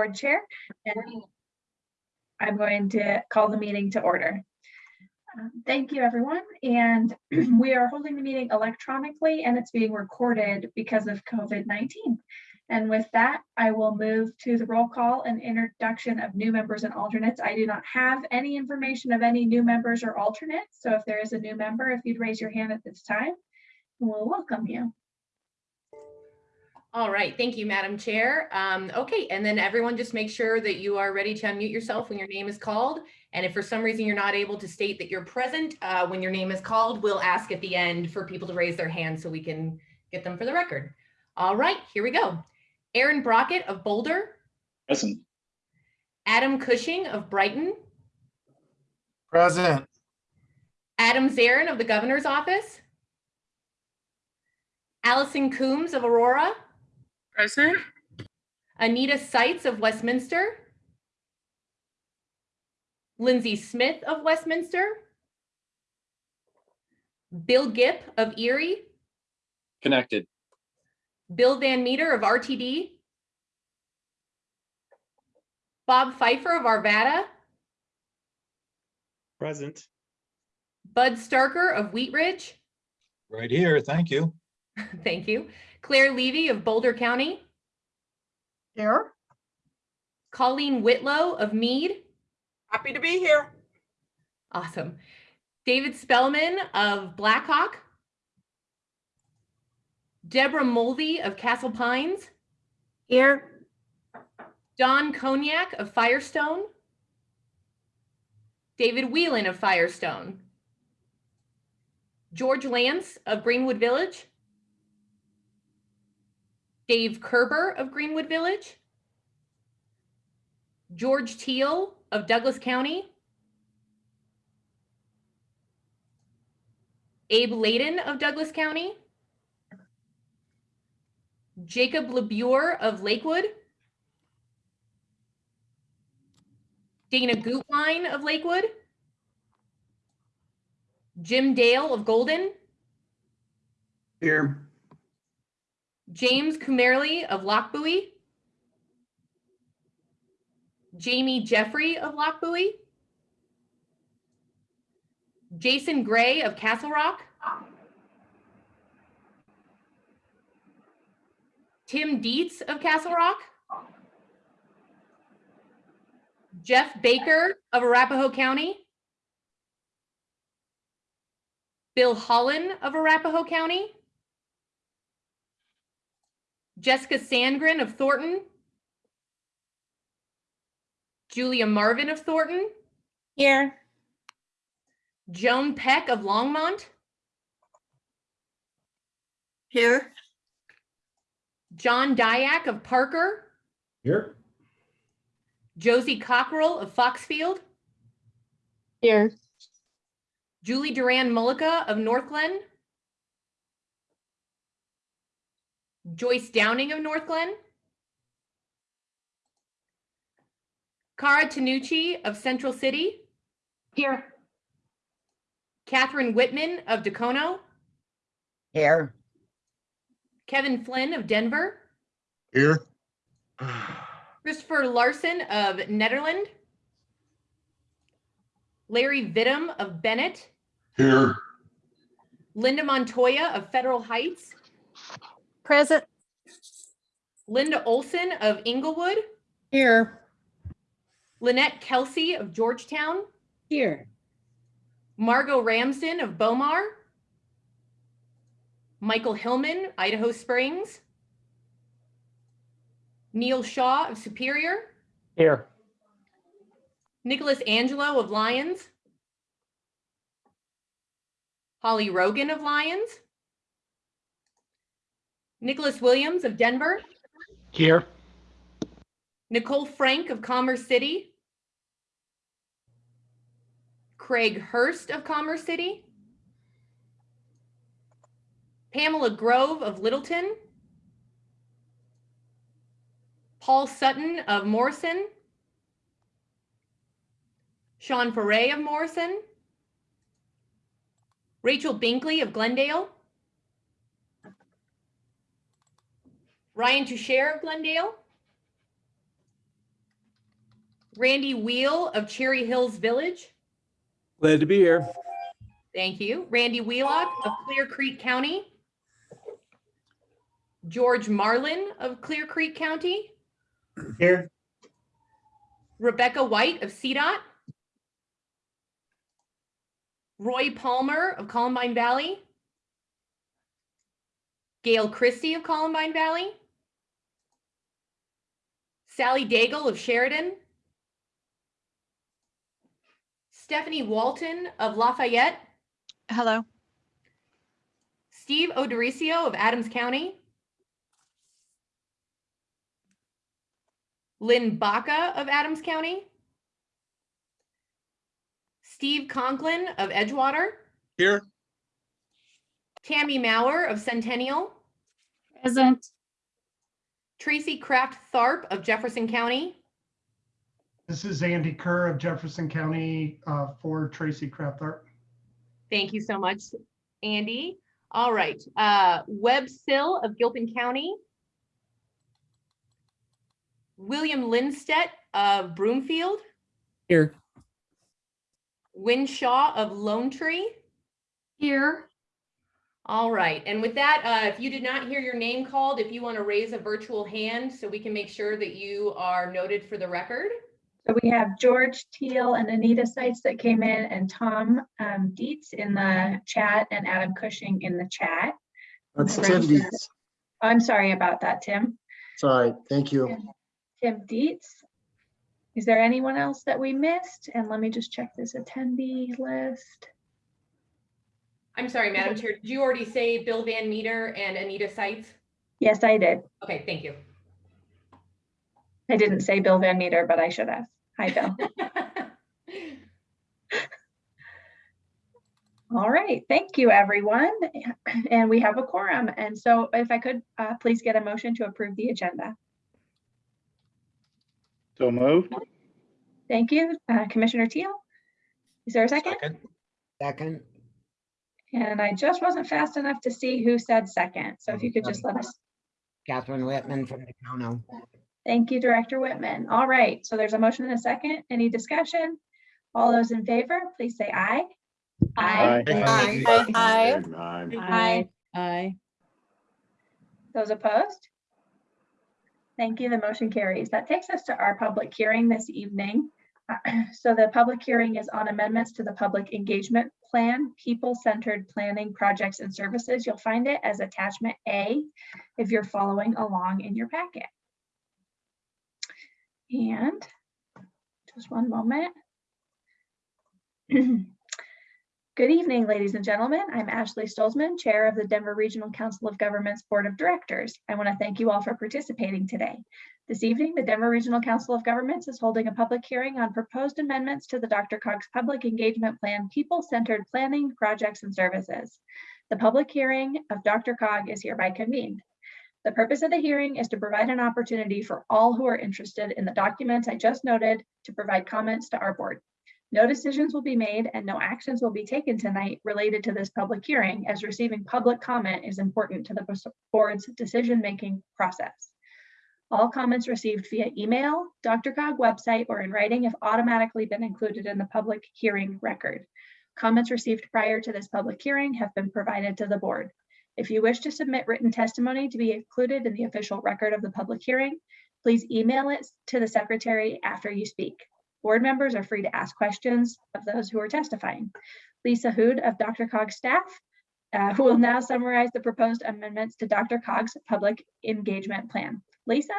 board chair. and I'm going to call the meeting to order. Um, Thank you, everyone. And we are holding the meeting electronically and it's being recorded because of COVID-19. And with that, I will move to the roll call and introduction of new members and alternates. I do not have any information of any new members or alternates. So if there is a new member, if you'd raise your hand at this time, we'll welcome you. All right, thank you, Madam Chair. Um, okay, and then everyone just make sure that you are ready to unmute yourself when your name is called. And if for some reason you're not able to state that you're present uh, when your name is called, we'll ask at the end for people to raise their hands so we can get them for the record. All right, here we go. Aaron Brockett of Boulder, Present. Adam Cushing of Brighton, Present. Adam Zarrin of the Governor's Office, Allison Coombs of Aurora, Present. Anita Seitz of Westminster, Lindsay Smith of Westminster, Bill Gipp of Erie, Connected. Bill Van Meter of RTD, Bob Pfeiffer of Arvada, Present. Bud Starker of Wheat Ridge, Right here, thank you. thank you, Claire Levy of Boulder County, Here. Colleen Whitlow of Mead, Happy to be here. awesome, David Spellman of Black Hawk, Deborah Mulvey of Castle Pines, Here. Don Cognac of Firestone, David Whelan of Firestone, George Lance of Greenwood Village, Dave Kerber of Greenwood Village, George Teal of Douglas County, Abe Laydon of Douglas County, Jacob LaBure of Lakewood, Dana Gutwein of Lakewood, Jim Dale of Golden, Here. James Kumerly of Lochbuie, Jamie Jeffrey of Lochbuie, Jason Gray of Castle Rock, Tim Dietz of Castle Rock, Jeff Baker of Arapahoe County, Bill Holland of Arapahoe County, Jessica Sandgren of Thornton, Julia Marvin of Thornton, Here. Joan Peck of Longmont, Here. John Dyack of Parker, Here. Josie Cockrell of Foxfield, Here. Julie Duran Mullica of Northglenn, Joyce Downing of Northglenn, Cara Tanucci of Central City, Here. Catherine Whitman of Dacono, Here. Kevin Flynn of Denver, Here. Christopher Larson of Nederland, Larry Vittum of Bennett, Here. Linda Montoya of Federal Heights, Present. Linda Olson of Englewood, Here. Lynette Kelsey of Georgetown, Here. Margot Ramsden of Bow Mar, Michael Hillman, Idaho Springs, Neil Shaw of Superior, Here. Nicholas Angelo of Lyons, Holly Rogan of Lyons, Nicholas Williams of Denver, Here. Nicole Frank of Commerce City, Craig Hurst of Commerce City, Pamela Grove of Littleton, Paul Sutton of Morrison, Sean Foray of Morrison, Rachel Binkley of Glendale, Ryan Toucher of Glendale, Randy Wheel of Cherry Hills Village. Glad to be here. Thank you. Randy Wheelock of Clear Creek County. George Marlin of Clear Creek County. Here. Rebecca White of CDOT. Roy Palmer of Columbine Valley. Gail Christie of Columbine Valley. Sally Daigle of Sheridan. Stephanie Walton of Lafayette. Hello. Steve O'Dorisio of Adams County. Lynn Baca of Adams County. Steve Conklin of Edgewater. Here. Tammy Maurer of Centennial. Present. Tracy Kraft Tharp of Jefferson County. This is Andy Kerr of Jefferson County uh, for Tracy Kraft Crafthart. Thank you so much, Andy. All right, uh, Webb Sill of Gilpin County. William Lindstedt of Broomfield. Here. Wynne Shaw of Lone Tree. Here. All right, and with that, uh, if you did not hear your name called, if you want to raise a virtual hand so we can make sure that you are noted for the record. So we have George Teal and Anita Seitz that came in and Tom um, Dietz in the chat and Adam Cushing in the chat. That's Right. Tim Dietz. I'm sorry about that, Tim. Sorry, thank you. Tim Dietz. Is there anyone else that we missed? And let me just check this attendee list. I'm sorry, Madam Chair, did you already say Bill Van Meter and Anita Seitz? Yes, I did. Okay, thank you. I didn't say Bill Van Meter, but I should have. Hi, Bill. All right, thank you, everyone. And we have a quorum. And so if I could, uh, please get a motion to approve the agenda. So moved. Thank you, uh, Commissioner Teal. Is there a second? Second. And I just wasn't fast enough to see who said second. So if you could just let us, Catherine Whitman from the Cono. thank you, Director Whitman. All right, so there's a motion and a second. Any discussion? All those in favor, please say aye. aye. Aye. Aye. Aye. Aye. Aye. Those opposed? Thank you. The motion carries. That takes us to our public hearing this evening. So the public hearing is on amendments to the Public Engagement Plan, People-Centered Planning Projects and Services. You'll find it as attachment A if you're following along in your packet. And just one moment. Good evening, ladies and gentlemen. I'm Ashley Stolzman, Chair of the Denver Regional Council of Governments Board of Directors. I want to thank you all for participating today. This evening, the Denver Regional Council of Governments is holding a public hearing on proposed amendments to the DRCOG's Public Engagement Plan, People-Centered Planning, Projects, and Services. The public hearing of DRCOG is hereby convened. The purpose of the hearing is to provide an opportunity for all who are interested in the documents I just noted to provide comments to our board. No decisions will be made and no actions will be taken tonight related to this public hearing as receiving public comment is important to the board's decision-making process. All comments received via email, DRCOG website, or in writing have automatically been included in the public hearing record. Comments received prior to this public hearing have been provided to the board. If you wish to submit written testimony to be included in the official record of the public hearing, please email it to the secretary after you speak. Board members are free to ask questions of those who are testifying. Lisa Hood of DRCOG's staff, uh, who will now summarize the proposed amendments to DRCOG's public engagement plan. Lisa?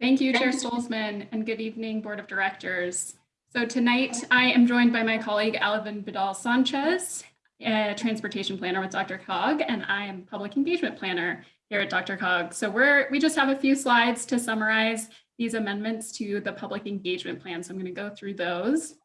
Thank you, Chair Stolzman, and good evening, Board of Directors. So tonight, I am joined by my colleague Alvin Vidal Sanchez, a transportation planner with DRCOG, and I am public engagement planner here at DRCOG. So we're we just have a few slides to summarize these amendments to the public engagement plan. So I'm going to go through those.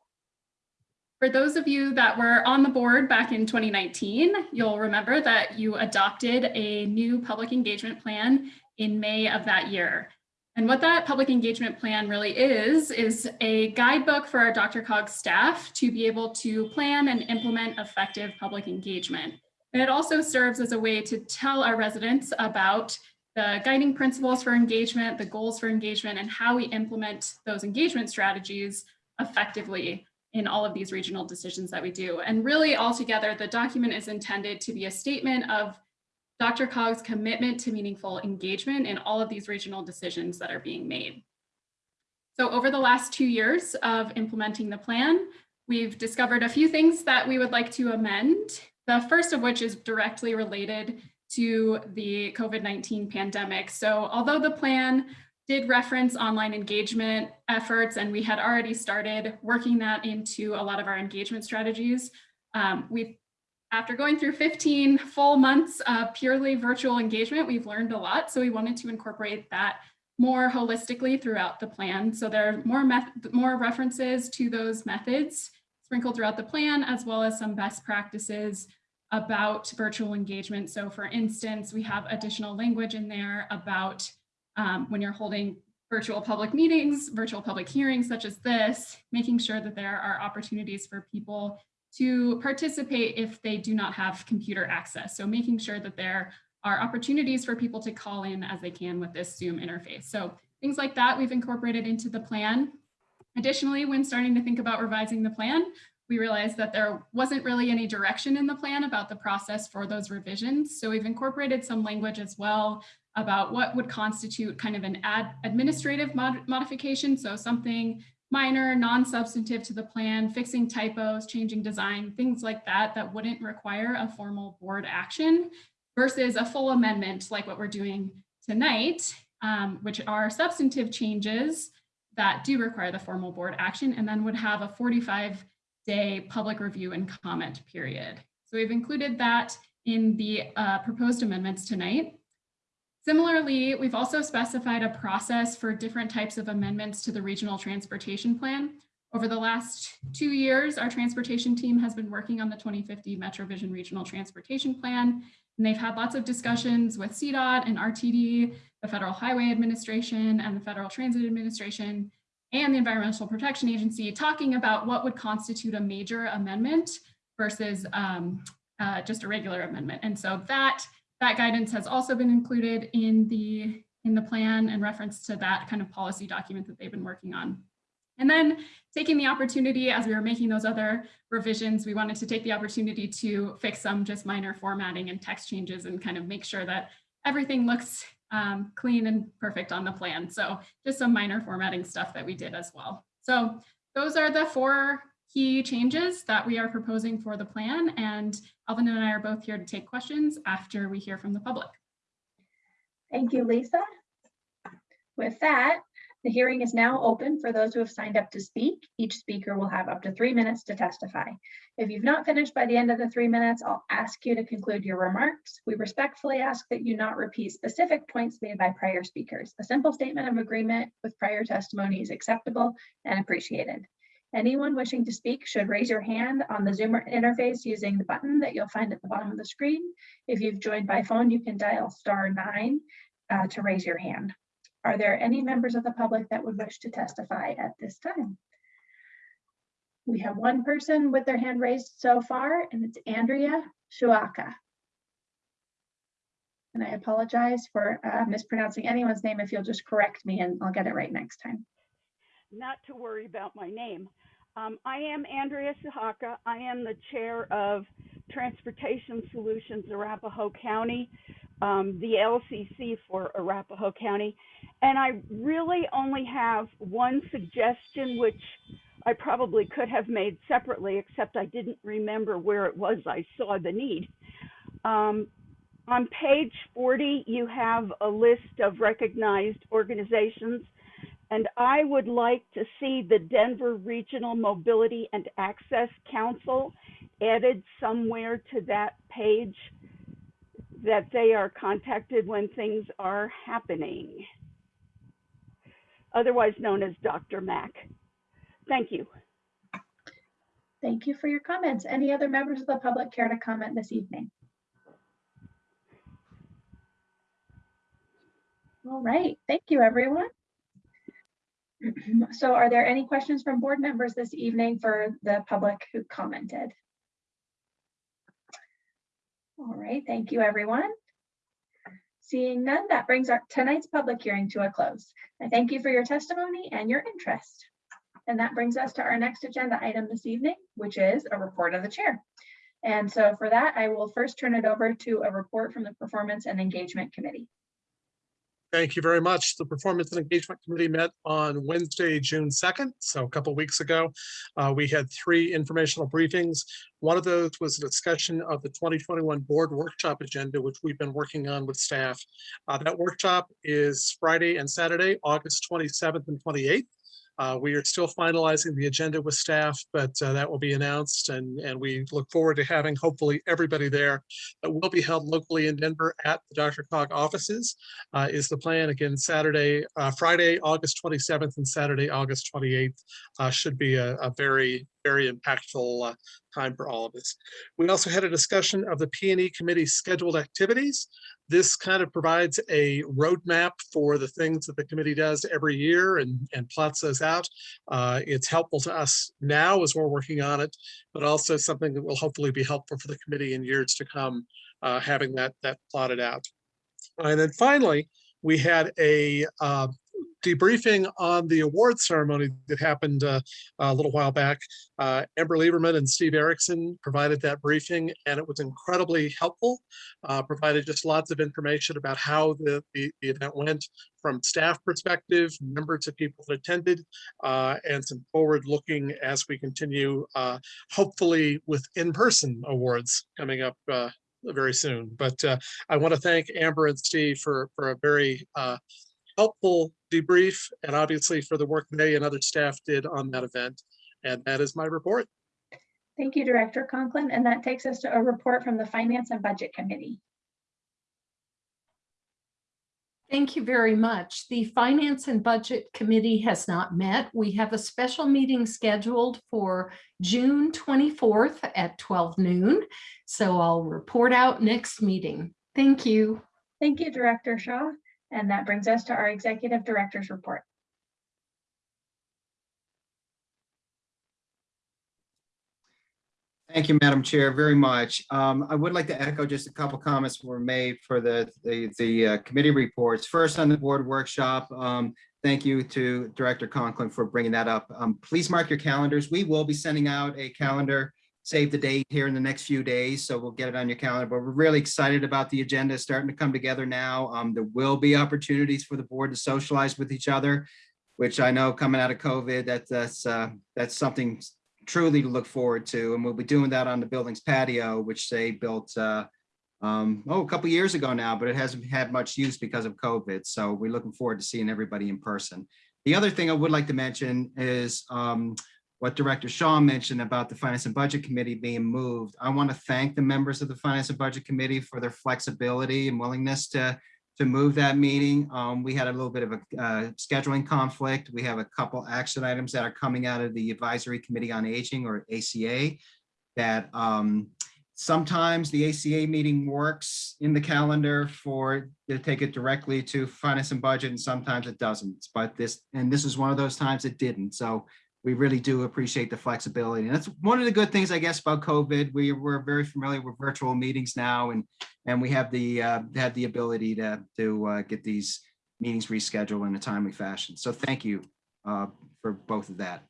For those of you that were on the board back in 2019, you'll remember that you adopted a new public engagement plan in May of that year. And what that public engagement plan really is, is a guidebook for our DRCOG staff to be able to plan and implement effective public engagement. And it also serves as a way to tell our residents about the guiding principles for engagement, the goals for engagement, and how we implement those engagement strategies effectively in all of these regional decisions that we do. And really altogether, the document is intended to be a statement of DRCOG's commitment to meaningful engagement in all of these regional decisions that are being made. So over the last two years of implementing the plan, we've discovered a few things that we would like to amend. The first of which is directly related to the COVID-19 pandemic. So although the plan did reference online engagement efforts and we had already started working that into a lot of our engagement strategies, um, we've after going through 15 full months of purely virtual engagement, we've learned a lot. So we wanted to incorporate that more holistically throughout the plan. So there are more, more references to those methods sprinkled throughout the plan, as well as some best practices about virtual engagement. So for instance, we have additional language in there about um, when you're holding virtual public meetings, virtual public hearings such as this, making sure that there are opportunities for people to participate if they do not have computer access. So making sure that there are opportunities for people to call in as they can with this Zoom interface. So things like that we've incorporated into the plan. Additionally, when starting to think about revising the plan, we realized that there wasn't really any direction in the plan about the process for those revisions. So we've incorporated some language as well about what would constitute kind of an ad administrative mod modification. So something minor, non-substantive to the plan, fixing typos, changing design, things like that, that wouldn't require a formal board action versus a full amendment like what we're doing tonight, um, which are substantive changes that do require the formal board action and then would have a 45 day public review and comment period. So we've included that in the uh, proposed amendments tonight. Similarly, we've also specified a process for different types of amendments to the regional transportation plan. Over the last two years, our transportation team has been working on the 2050 MetroVision Regional Transportation Plan, and they've had lots of discussions with CDOT and RTD, the Federal Highway Administration and the Federal Transit Administration, and the Environmental Protection Agency, talking about what would constitute a major amendment versus um, uh, just a regular amendment. And so that that guidance has also been included in the, in the plan and reference to that kind of policy document that they've been working on. And then taking the opportunity as we were making those other revisions, we wanted to take the opportunity to fix some just minor formatting and text changes and kind of make sure that everything looks um, clean and perfect on the plan. So just some minor formatting stuff that we did as well. So those are the four key changes that we are proposing for the plan. And Alvin and I are both here to take questions after we hear from the public. Thank you, Lisa. With that, the hearing is now open for those who have signed up to speak. Each speaker will have up to three minutes to testify. If you've not finished by the end of the three minutes, I'll ask you to conclude your remarks. We respectfully ask that you not repeat specific points made by prior speakers. A simple statement of agreement with prior testimony is acceptable and appreciated. Anyone wishing to speak should raise your hand on the Zoom interface using the button that you'll find at the bottom of the screen. If you've joined by phone, you can dial star nine uh, to raise your hand. Are there any members of the public that would wish to testify at this time? We have one person with their hand raised so far, and it's Andrea Shuaka. And I apologize for uh, mispronouncing anyone's name if you'll just correct me and I'll get it right next time. Not to worry about my name. Um, I am Andrea Suhaka. I am the chair of Transportation Solutions Arapahoe County, um, the LCC for Arapahoe County. And I really only have one suggestion, which I probably could have made separately, except I didn't remember where it was I saw the need. Um, on page 40, you have a list of recognized organizations, and I would like to see the Denver Regional Mobility and Access Council added somewhere to that page that they are contacted when things are happening, otherwise known as DRMAC. Thank you. Thank you for your comments. Any other members of the public care to comment this evening? All right, thank you, everyone. So are there any questions from board members this evening for the public who commented? All right, thank you, everyone. Seeing none, that brings our tonight's public hearing to a close. I thank you for your testimony and your interest. And that brings us to our next agenda item this evening, which is a report of the chair. And so for that, I will first turn it over to a report from the Performance and Engagement Committee. Thank you very much. The Performance and Engagement Committee met on Wednesday, June 2nd, so a couple weeks ago. Uh, We had three informational briefings. One of those was a discussion of the 2021 Board Workshop Agenda, which we've been working on with staff. Uh, That workshop is Friday and Saturday, August 27th and 28th. Uh, We are still finalizing the agenda with staff, but uh, that will be announced and, and we look forward to having hopefully everybody there. It will be held locally in Denver at the DRCOG offices uh, is the plan. Again, Saturday, uh, Friday, August 27th and Saturday, August 28th uh, should be a, a very, very impactful uh, time for all of us. We also had a discussion of the P and E committee scheduled activities. This kind of provides a roadmap for the things that the committee does every year and, and plots those out. Uh, It's helpful to us now as we're working on it, but also something that will hopefully be helpful for the committee in years to come, uh, having that, that plotted out. And then finally, we had a uh, debriefing on the award ceremony that happened uh, a little while back. Uh, Amber Lieberman and Steve Erickson provided that briefing and it was incredibly helpful. Uh, provided just lots of information about how the, the, the event went from staff perspective, numbers of people that attended, uh, and some forward looking as we continue, uh, hopefully with in-person awards coming up uh, very soon. But I want to thank Amber and Steve for, for a very helpful debrief and obviously for the work they and other staff did on that event. And that is my report. Thank you, Director Conklin. And that takes us to a report from the Finance and Budget Committee. Thank you very much. The Finance and Budget Committee has not met. We have a special meeting scheduled for June 24th at 12 noon. So I'll report out next meeting. Thank you. Thank you, Director Shaw. And that brings us to our Executive Director's report. Thank you, Madam Chair, very much. Um, I would like to echo just a couple comments were made for the, the, the uh, committee reports. First, on the board workshop, um, thank you to Director Conklin for bringing that up. Um, please mark your calendars. We will be sending out a calendar, save the date here in the next few days, so we'll get it on your calendar. But we're really excited about the agenda starting to come together now. Um, there will be opportunities for the board to socialize with each other, which I know coming out of COVID, that, that's, uh, that's something truly to look forward to. And we'll be doing that on the building's patio, which they built, uh, um, oh, a couple years ago now, but it hasn't had much use because of COVID. So we're looking forward to seeing everybody in person. The other thing I would like to mention is um, what Director Shaw mentioned about the Finance and Budget Committee being moved. I want to thank the members of the Finance and Budget Committee for their flexibility and willingness to to move that meeting. Um, we had a little bit of a uh, scheduling conflict. We have a couple action items that are coming out of the Advisory Committee on Aging or ACA that um, sometimes the ACA meeting works in the calendar for to take it directly to finance and budget and sometimes it doesn't. But this and this is one of those times it didn't. So we really do appreciate the flexibility. And that's one of the good things, I guess, about COVID. We we're very familiar with virtual meetings now, and and we have the uh, have the ability to to uh, get these meetings rescheduled in a timely fashion. So thank you uh, for both of that.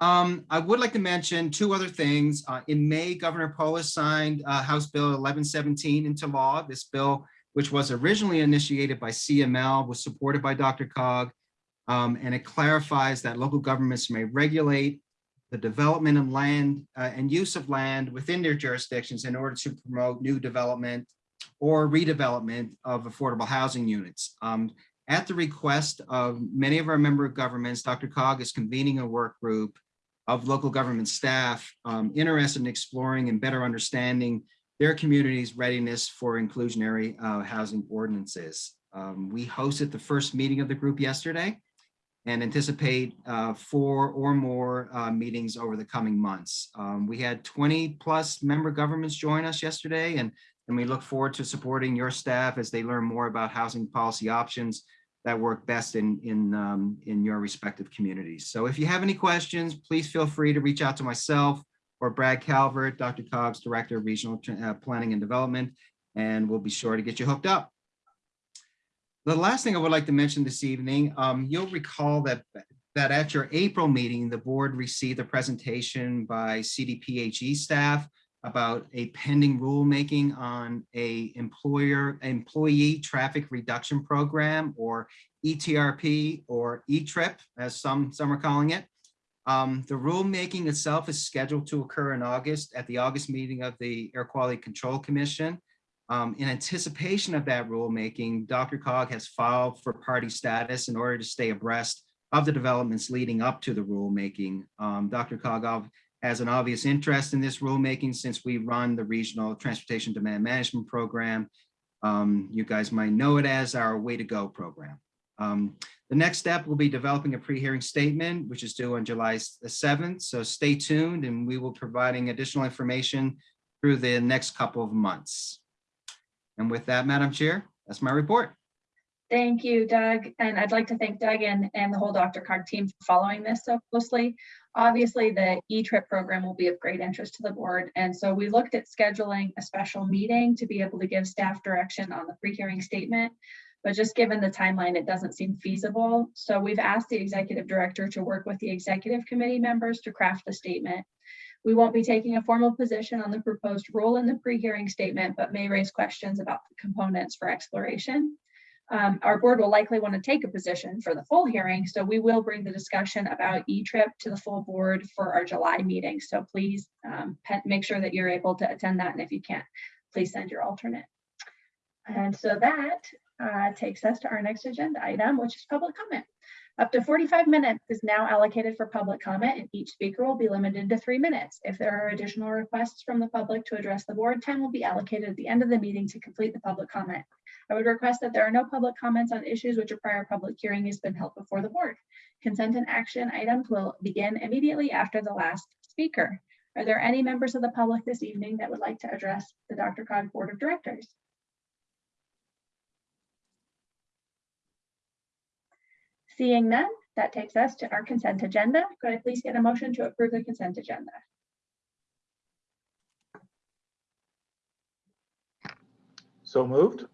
Um, I would like to mention two other things. Uh, in May, Governor Polis signed uh, House Bill 1117 into law. This bill, which was originally initiated by CML, was supported by DRCOG, um, and it clarifies that local governments may regulate the development of land uh, and use of land within their jurisdictions in order to promote new development or redevelopment of affordable housing units. Um, at the request of many of our member governments, DRCOG is convening a work group of local government staff um, interested in exploring and better understanding their community's readiness for inclusionary uh, housing ordinances. Um, we hosted the first meeting of the group yesterday and anticipate uh, four or more uh, meetings over the coming months. Um, we had 20 plus member governments join us yesterday and, and we look forward to supporting your staff as they learn more about housing policy options that work best in, in, um, in your respective communities. So if you have any questions, please feel free to reach out to myself or Brad Calvert, DRCOG's Director of Regional uh, Planning and Development, and we'll be sure to get you hooked up. The last thing I would like to mention this evening, um, you'll recall that, that at your April meeting, the board received a presentation by CDPHE staff about a pending rulemaking on a employer, employee traffic reduction program or ETRP or E-Trip, as some, some are calling it. Um, the rulemaking itself is scheduled to occur in August at the August meeting of the Air Quality Control Commission. Um, in anticipation of that rulemaking, DRCOG has filed for party status in order to stay abreast of the developments leading up to the rulemaking. Um, DRCOG has an obvious interest in this rulemaking since we run the Regional Transportation Demand Management Program. Um, you guys might know it as our Way to Go program. Um, the next step will be developing a pre-hearing statement, which is due on July s- 7th. So stay tuned and we will be providing additional information through the next couple of months. And with that, Madam Chair, that's my report. Thank you, Doug. And I'd like to thank Doug and, and the whole DRCOG team for following this so closely. Obviously, the E-Trip program will be of great interest to the board. And so we looked at scheduling a special meeting to be able to give staff direction on the pre-hearing statement. But just given the timeline, it doesn't seem feasible. So we've asked the executive director to work with the executive committee members to craft the statement. We won't be taking a formal position on the proposed rule in the pre-hearing statement, but may raise questions about the components for exploration. Um, our board will likely want to take a position for the full hearing, so we will bring the discussion about E-Trip to the full board for our July meeting. So please um, make sure that you're able to attend that, and if you can't, please send your alternate. And so that uh, takes us to our next agenda item, which is public comment. Up to 45 minutes is now allocated for public comment, and each speaker will be limited to three minutes. If there are additional requests from the public to address the board, time will be allocated at the end of the meeting to complete the public comment. I would request that there are no public comments on issues which a prior public hearing has been held before the board. Consent and action items will begin immediately after the last speaker. Are there any members of the public this evening that would like to address the DRCOG Board of Directors? Seeing none, that takes us to our consent agenda. Could I please get a motion to approve the consent agenda? So moved?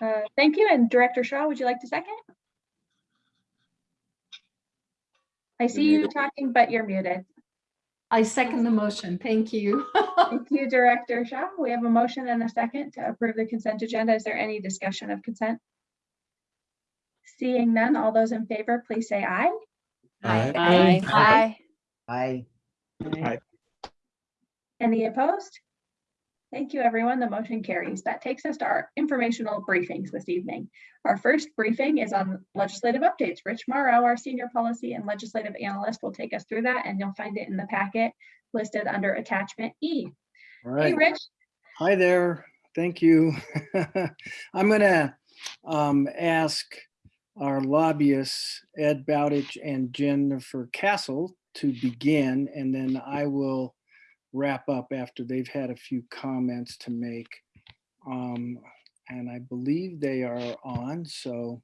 Uh, Thank you. And Director Shaw, would you like to second? I see you talking, but you're muted. I second the motion. Thank you. Thank you, Director Shaw. We have a motion and a second to approve the consent agenda. Is there any discussion of consent? Seeing none, all those in favor, please say aye. Aye. Aye. Aye. Aye. Aye. Any opposed? Thank you, everyone. The motion carries. That takes us to our informational briefings this evening. Our first briefing is on legislative updates. Rich Mauro, our senior policy and legislative analyst, will take us through that, and you'll find it in the packet listed under attachment E. All Hey. Rich. Hi there. Thank you. I'm gonna um, ask our lobbyists, Ed Bowditch and Jennifer Cassell to begin, and then I will wrap up after they've had a few comments to make. Um, And I believe they are on, so.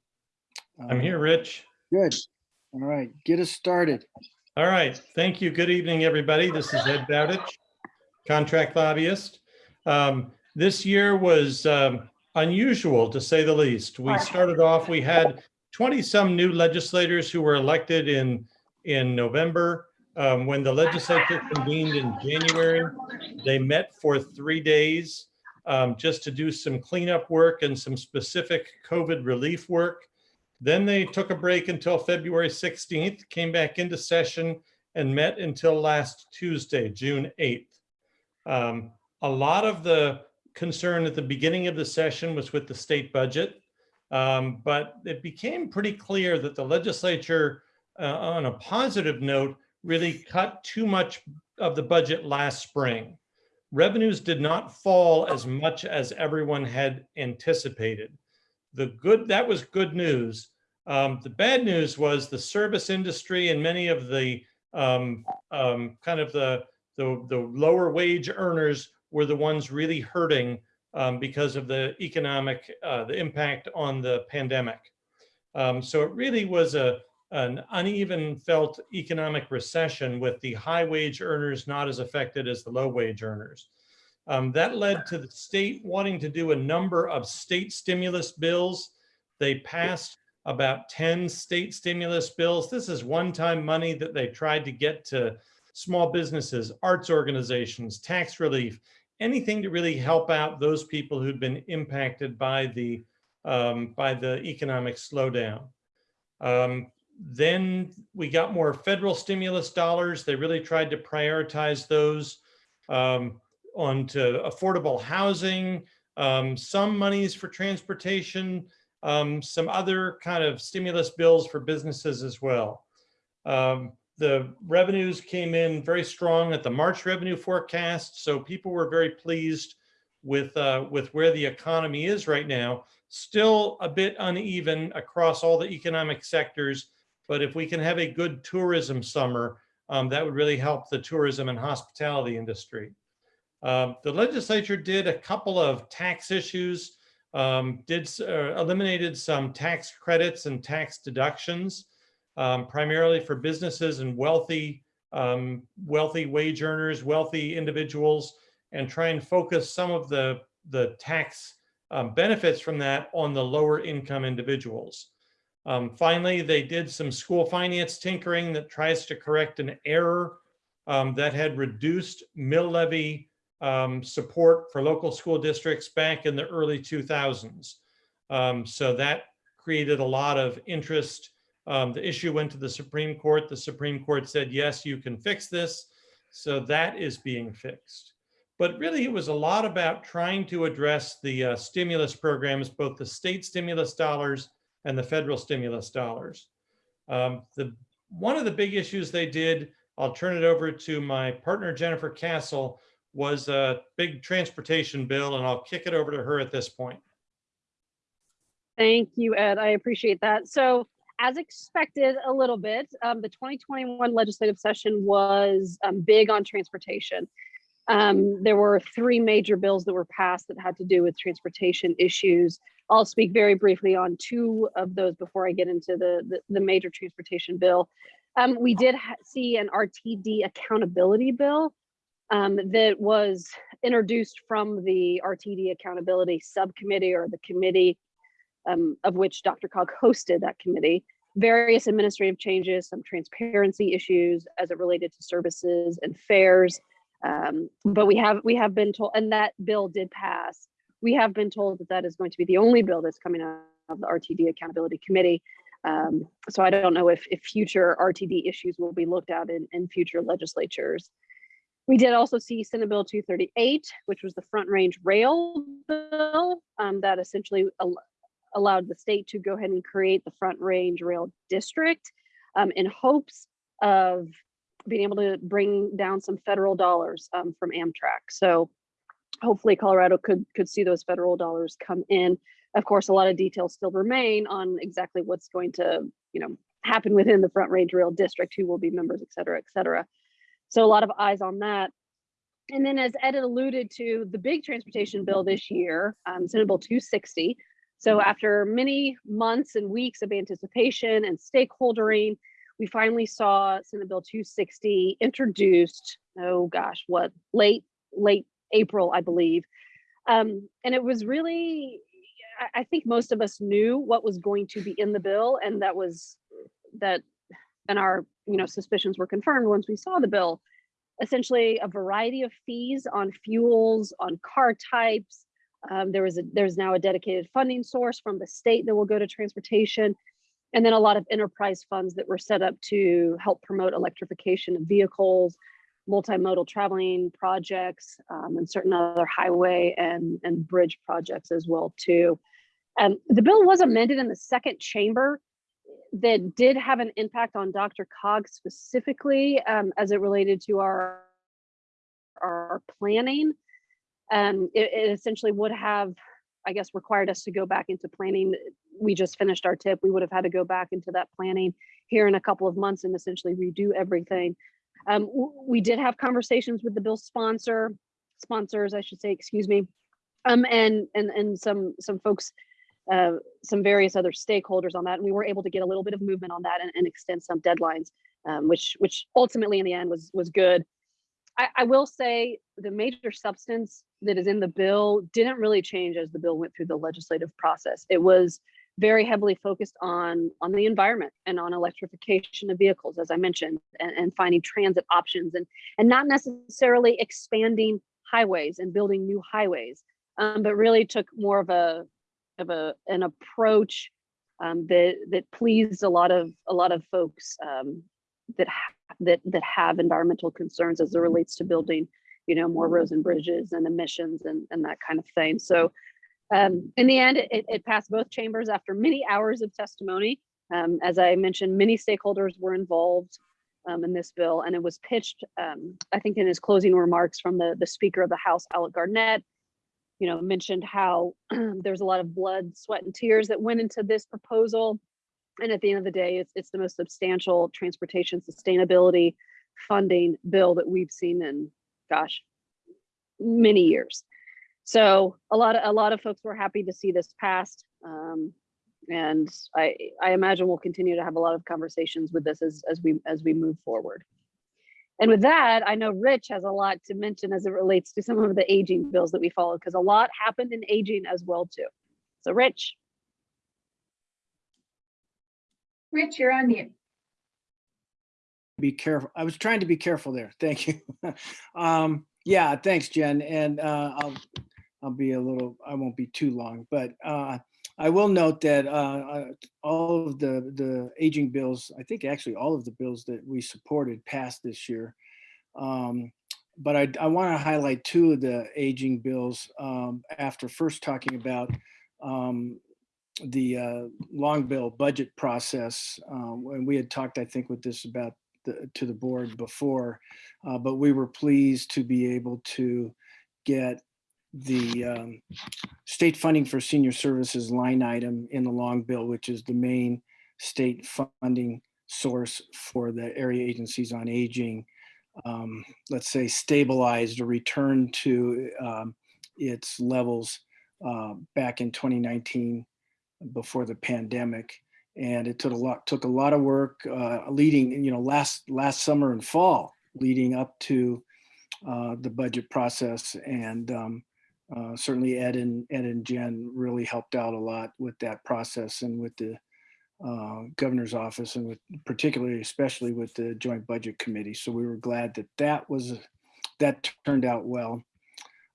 I'm um, here, Rich. Good. All right, get us started. All right, thank you. Good evening, everybody. This is Ed Bowditch, contract lobbyist. Um, This year was um, unusual, to say the least. We started off, we had 20-some new legislators who were elected in, in November. Um, When the legislature convened in January, they met for three days um, just to do some cleanup work and some specific COVID relief work. Then they took a break until February 16th, came back into session and met until last Tuesday, June 8th. Um, A lot of the concern at the beginning of the session was with the state budget. Um, But it became pretty clear that the legislature, uh, on a positive note, really cut too much of the budget last spring. Revenues did not fall as much as everyone had anticipated the good, that was good news. Um, the bad news was the service industry and many of the um, um, kind of the, the, the lower wage earners were the ones really hurting um, because of the economic, uh, the impact on the pandemic. Um, so it really was a, an uneven felt economic recession with the high wage earners not as affected as the low wage earners. Um, that led to the state wanting to do a number of state stimulus bills They passed about 10 state stimulus bills. This is one-time money that they tried to get to small businesses, arts organizations, tax relief, anything to really help out those people who'd been impacted by the um, by the economic slowdown. Um, then we got more federal stimulus dollars. They really tried to prioritize those um, onto affordable housing, um, some monies for transportation, um, some other kind of stimulus bills for businesses as well. Um, the revenues came in very strong at the March revenue forecast, so people were very pleased with uh, with where the economy is right now. Still a bit uneven across all the economic sectors, but if we can have a good tourism summer, um, that would really help the tourism and hospitality industry. Um, the legislature did a couple of tax issues, um, did uh, eliminated some tax credits and tax deductions, um, primarily for businesses and wealthy, um, wealthy wage earners, wealthy individuals, and try and focus some of the, the tax um, benefits from that on the lower income individuals. Um, finally, they did some school finance tinkering that tries to correct an error um, that had reduced mill levy um, support for local school districts back in the early 2000s. Um, so that created a lot of interest. Um, the issue went to the Supreme Court. The Supreme Court said, yes, you can fix this. So that is being fixed. But really, it was a lot about trying to address the uh, stimulus programs, both the state stimulus dollars and the federal stimulus dollars. Um, the, one of the big issues they did, I'll turn it over to my partner, Jennifer Cassell, was a big transportation bill, and I'll kick it over to her at this point. Thank you, Ed. I appreciate that. So as expected a little bit, um, the 2021 legislative session was um, big on transportation. Um, there were three major bills that were passed that had to do with transportation issues. I'll speak very briefly on two of those before I get into the, the, the major transportation bill. Um, we did see an RTD accountability bill um, that was introduced from the RTD accountability subcommittee or the committee um, of which DRCOG hosted that committee. Various administrative changes, some transparency issues as it related to services and fares. Um, but we have we have been told, and that bill did pass. We have been told that that is going to be the only bill that's coming out of the RTD Accountability Committee. Um, so I don't know if, if future RTD issues will be looked at in, in future legislatures. We did also see Senate Bill 238, which was the Front Range Rail bill um, that essentially al allowed the state to go ahead and create the Front Range Rail District um, in hopes of being able to bring down some federal dollars um, from Amtrak. So hopefully Colorado could could see those federal dollars come in. Of course, a lot of details still remain on exactly what's going to, you know, happen within the Front Range Rail District, who will be members, et cetera, et cetera. So a lot of eyes on that. And then as Ed alluded to, the big transportation bill this year, um, Senate Bill 260. So after many months and weeks of anticipation and stakeholdering, we finally saw Senate Bill 260 introduced, oh gosh, what, late, late April, I believe. Um, and it was really, I, I think most of us knew what was going to be in the bill and that was that, and our, you know, suspicions were confirmed once we saw the bill. Essentially a variety of fees on fuels, on car types. Um, there was a, there's now a dedicated funding source from the state that will go to transportation and then a lot of enterprise funds that were set up to help promote electrification of vehicles, multimodal traveling projects, um, and certain other highway and, and bridge projects as well too. And the bill was amended in the second chamber that did have an impact on DRCOG specifically um, as it related to our, our planning. Um, it, it essentially would have I guess, required us to go back into planning. We just finished our tip. We would have had to go back into that planning here in a couple of months and essentially redo everything. Um, we did have conversations with the bill sponsor, sponsors, I should say, excuse me, um, and and and some some folks, uh, some various other stakeholders on that, and we were able to get a little bit of movement on that and, and extend some deadlines, um, which which ultimately in the end was was good. I, I will say the major substance that is in the bill didn't really change as the bill went through the legislative process. It was very heavily focused on on the environment and on electrification of vehicles, as I mentioned, and, and finding transit options and and not necessarily expanding highways and building new highways, um, but really took more of a of a an approach um, that that pleased a lot of a lot of folks um, that that that have environmental concerns as it relates to building, you know, more roads and bridges and emissions and and that kind of thing. So um, in the end, it, it passed both chambers after many hours of testimony. Um, as I mentioned, many stakeholders were involved um, in this bill, and it was pitched, um, I think, in his closing remarks from the the Speaker of the House, Alec Garnett. You know, mentioned how there was a lot of blood, sweat, and tears that went into this proposal, and at the end of the day, it's it's the most substantial transportation sustainability funding bill that we've seen in, gosh, many years. So a lot of a lot of folks were happy to see this passed. Um, and I I imagine we'll continue to have a lot of conversations with this as as we as we move forward. And with that, I know Rich has a lot to mention as it relates to some of the aging bills that we followed because a lot happened in aging as well too. So Rich. Rich, you're on mute. Be careful. I was trying to be careful there. Thank you. Um, yeah, thanks, Jen. And uh, I'll, I'll be a little, I won't be too long, but uh, I will note that uh, uh, all of the, the aging bills, I think actually all of the bills that we supported passed this year. Um, but I, I want to highlight two of the aging bills um, after first talking about um, the uh, long bill budget process. Uh, when we had talked, I think, with this about the, to the board before, uh, but we were pleased to be able to get the um, state funding for senior services line item in the long bill, which is the main state funding source for the area agencies on aging, um, let's say stabilized or returned to um, its levels uh, back in 2019 before the pandemic. And it took a lot, took a lot of work uh, leading, you know, last last summer and fall leading up to uh, the budget process. And um, uh, certainly Ed and Ed and Jen really helped out a lot with that process and with the uh, governor's office and with particularly, especially with the joint budget committee. So we were glad that that was, that turned out well.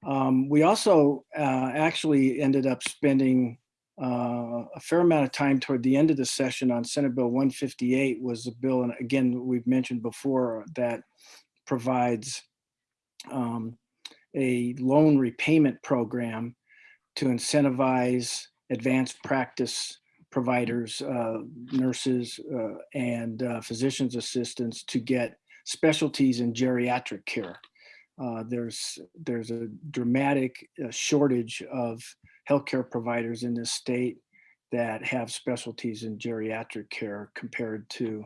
Um, we also uh, actually ended up spending uh, a fair amount of time toward the end of the session on Senate Bill 158 was a bill, and again, we've mentioned before that provides um, a loan repayment program to incentivize advanced practice providers, uh, nurses, uh, and uh, physician's assistants to get specialties in geriatric care. Uh, there's there's a dramatic uh, shortage of healthcare providers in this state that have specialties in geriatric care compared to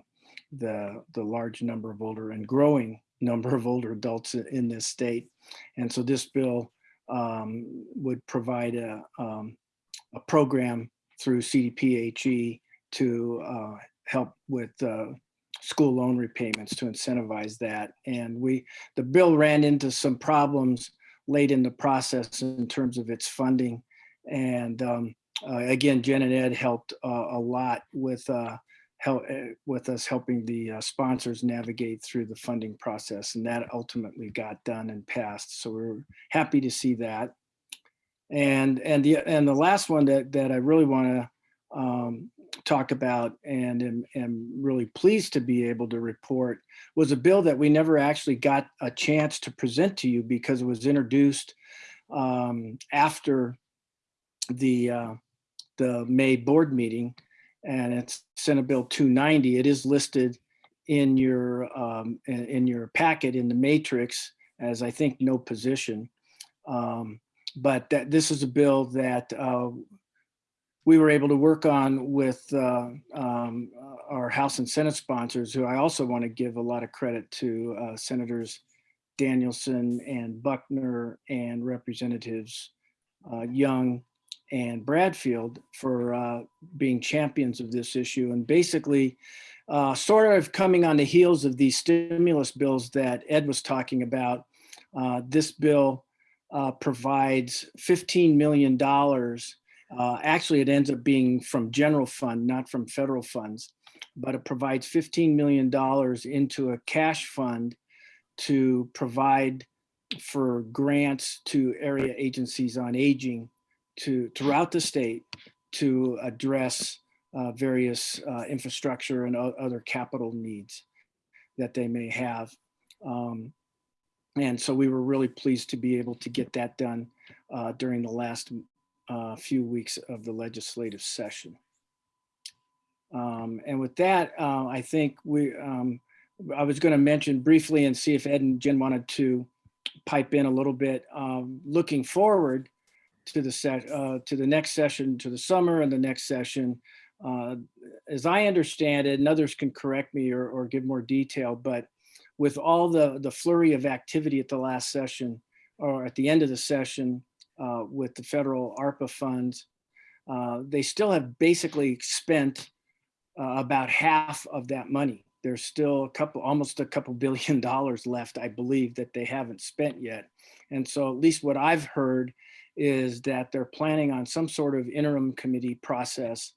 the the large number of older and growing number of older adults in this state. And so this bill um, would provide a, um, a program through CDPHE to uh, help with uh, school loan repayments to incentivize that. And we, the bill ran into some problems late in the process in terms of its funding. And um, uh, again, Jen and Ed helped uh, a lot with uh, help with us helping the sponsors navigate through the funding process, and that ultimately got done and passed. So we're happy to see that. And and the and the last one that that I really want to um, talk about and am, am really pleased to be able to report was a bill that we never actually got a chance to present to you because it was introduced um, after the uh, the May board meeting and it's Senate Bill 290. It is listed in your um, in, your packet in the matrix as I think no position. Um, but that this is a bill that uh, we were able to work on with uh, um, our House and Senate sponsors, who I also want to give a lot of credit to uh, Senators Danielson and Buckner and Representatives uh, Young and Bradfield for uh, being champions of this issue and basically uh, sort of coming on the heels of these stimulus bills that Ed was talking about. Uh, this bill uh, provides $15 million Uh, Actually, it ends up being from general fund, not from federal funds, but it provides $15 million into a cash fund to provide for grants to area agencies on aging to throughout the state to address uh, various uh, infrastructure and other capital needs that they may have. Um, And so we were really pleased to be able to get that done uh, during the last uh, few weeks of the legislative session. Um, And with that, uh, I think we, um, I was going to mention briefly and see if Ed and Jen wanted to pipe in a little bit. Um, Looking forward to the set, uh, to the next session, to the summer and the next session. uh, As I understand it, and others can correct me or, or give more detail, but with all the, the flurry of activity at the last session or at the end of the session uh, with the federal ARPA funds, uh, they still have basically spent uh, about half of that money. There's still a couple, almost a couple billion dollars left, I believe, that they haven't spent yet. And so at least what I've heard is that they're planning on some sort of interim committee process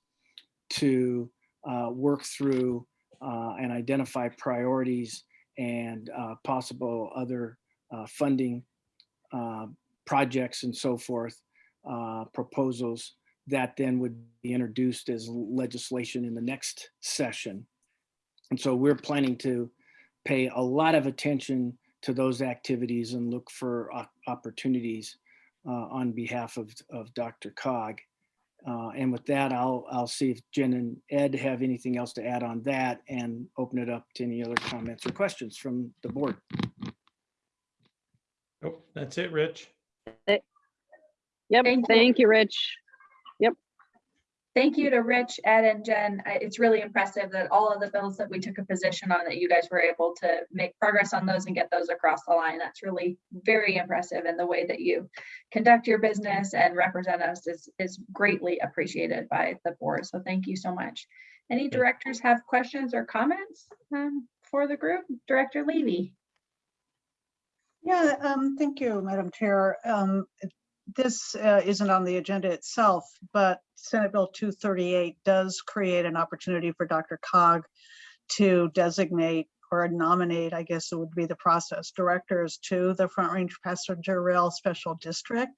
to uh, work through uh, and identify priorities and uh, possible other uh, funding uh, projects and so forth, uh, proposals that then would be introduced as legislation in the next session. And so we're planning to pay a lot of attention to those activities and look for opportunities on behalf of, of DRCOG. Uh, And with that, I'll, I'll see if Jen and Ed have anything else to add on that and open it up to any other comments or questions from the board. Oh, that's it, Rich. Yep, thank you, Rich. Thank you to Rich, Ed, and Jen. It's really impressive that all of the bills that we took a position on, that you guys were able to make progress on those and get those across the line. That's really very impressive. And the way that you conduct your business and represent us is, is greatly appreciated by the board. So thank you so much. Any directors have questions or comments um, for the group? Director Levy? Yeah, um, thank you, Madam Chair. Um, it- this uh, isn't on the agenda itself, but Senate Bill 238 does create an opportunity for DRCOG to designate or nominate, I guess it would be the process, directors to the Front Range Passenger Rail Special District.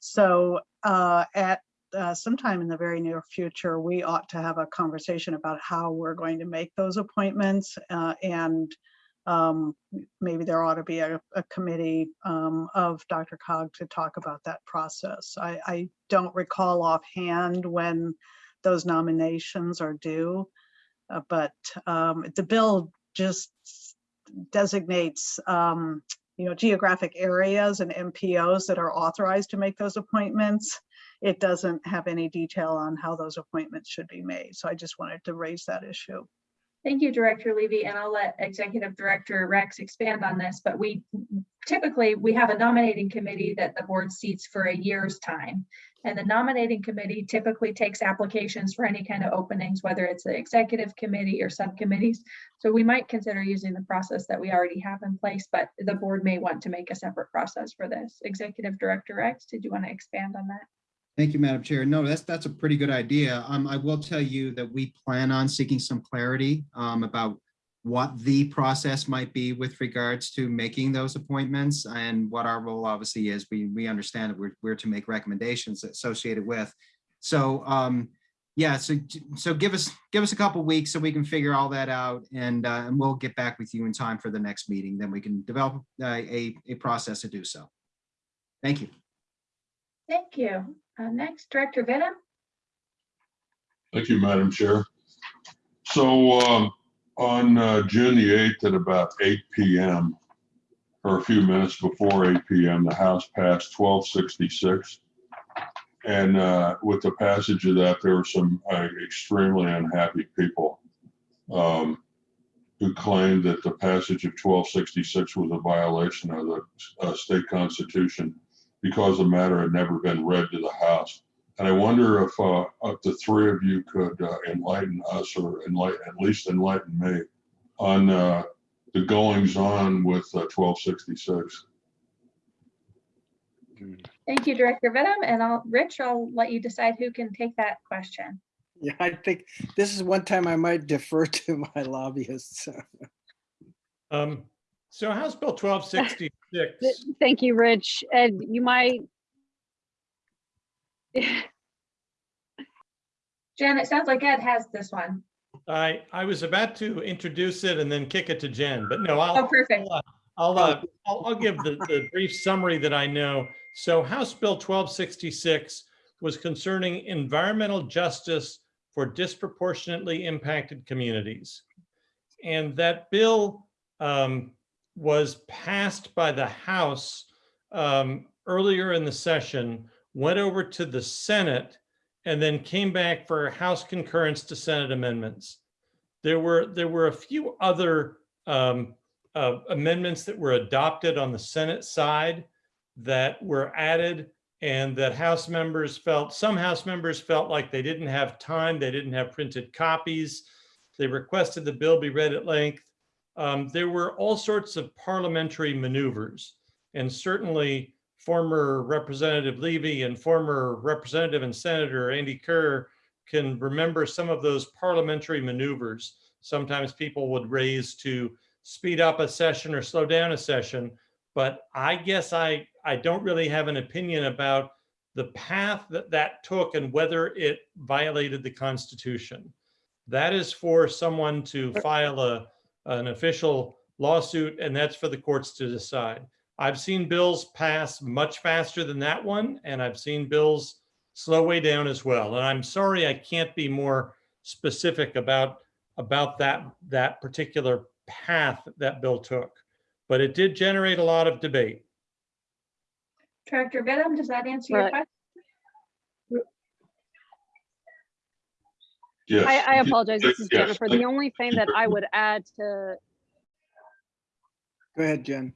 So uh, at uh, sometime in the very near future, we ought to have a conversation about how we're going to make those appointments uh, and um, maybe there ought to be a, a committee um, of DRCOG to talk about that process. I, I don't recall offhand when those nominations are due, uh, but um, the bill just designates, um, you know, geographic areas and MPOs that are authorized to make those appointments. It doesn't have any detail on how those appointments should be made. So I just wanted to raise that issue. Thank you, Director Levy, and I'll let Executive Director Rex expand on this, but we typically, we have a nominating committee that the board seats for a year's time. And the nominating committee typically takes applications for any kind of openings, whether it's the executive committee or subcommittees. So we might consider using the process that we already have in place, but the board may want to make a separate process for this. Executive Director Rex, did you want to expand on that? Thank you, Madam Chair. No, that's, that's a pretty good idea. Um, I will tell you that we plan on seeking some clarity um, about what the process might be with regards to making those appointments and what our role obviously is. We, we understand that we're, we're to make recommendations associated with. So, um, yeah, so, so give us, give us a couple weeks so we can figure all that out and, uh, and we'll get back with you in time for the next meeting. Then we can develop uh, a, a process to do so. Thank you. Thank you. Uh, Next, Director Vittum. Thank you, Madam Chair. So um, on uh, June the 8th at about 8 PM, or a few minutes before 8 PM, the House passed 1266. And uh, with the passage of that, there were some uh, extremely unhappy people um, who claimed that the passage of 1266 was a violation of the uh, state constitution because the matter had never been read to the House. And I wonder if, uh, if the three of you could uh, enlighten us, or enlighten, at least enlighten me, on uh, the goings on with uh, 1266. Thank you, Director Vittum. And I'll, Rich, I'll let you decide who can take that question. Yeah, I think this is one time I might defer to my lobbyists. um, so House Bill 1260 Six. Thank you, Rich. And you might. Jen, it sounds like Ed has this one. I, I was about to introduce it and then kick it to Jen, but no, I'll, oh, perfect. I'll, I'll, uh, I'll, I'll, give the, the brief summary that I know. So House Bill 1266 was concerning environmental justice for disproportionately impacted communities. And that bill um, was passed by the House um, earlier in the session, went over to the Senate, and then came back for House concurrence to Senate amendments. There were, there were a few other um, uh, amendments that were adopted on the Senate side that were added and that House members felt, some House members felt like they didn't have time, they didn't have printed copies. They requested the bill be read at length. Um, there were all sorts of parliamentary maneuvers. And certainly former Representative Levy and former Representative and Senator Andy Kerr can remember some of those parliamentary maneuvers. Sometimes people would raise to speed up a session or slow down a session. But I guess I, I don't really have an opinion about the path that that took and whether it violated the Constitution. That is for someone to file a, an official lawsuit, and that's for the courts to decide. I've seen bills pass much faster than that one, and I've seen bills slow way down as well. And I'm sorry I can't be more specific about, about that, that particular path that bill took. But it did generate a lot of debate. Director Vittum, does that answer your question? Yes. I, I apologize. This is Yes, Jennifer. The only thing that I would add to, Go ahead, Jen.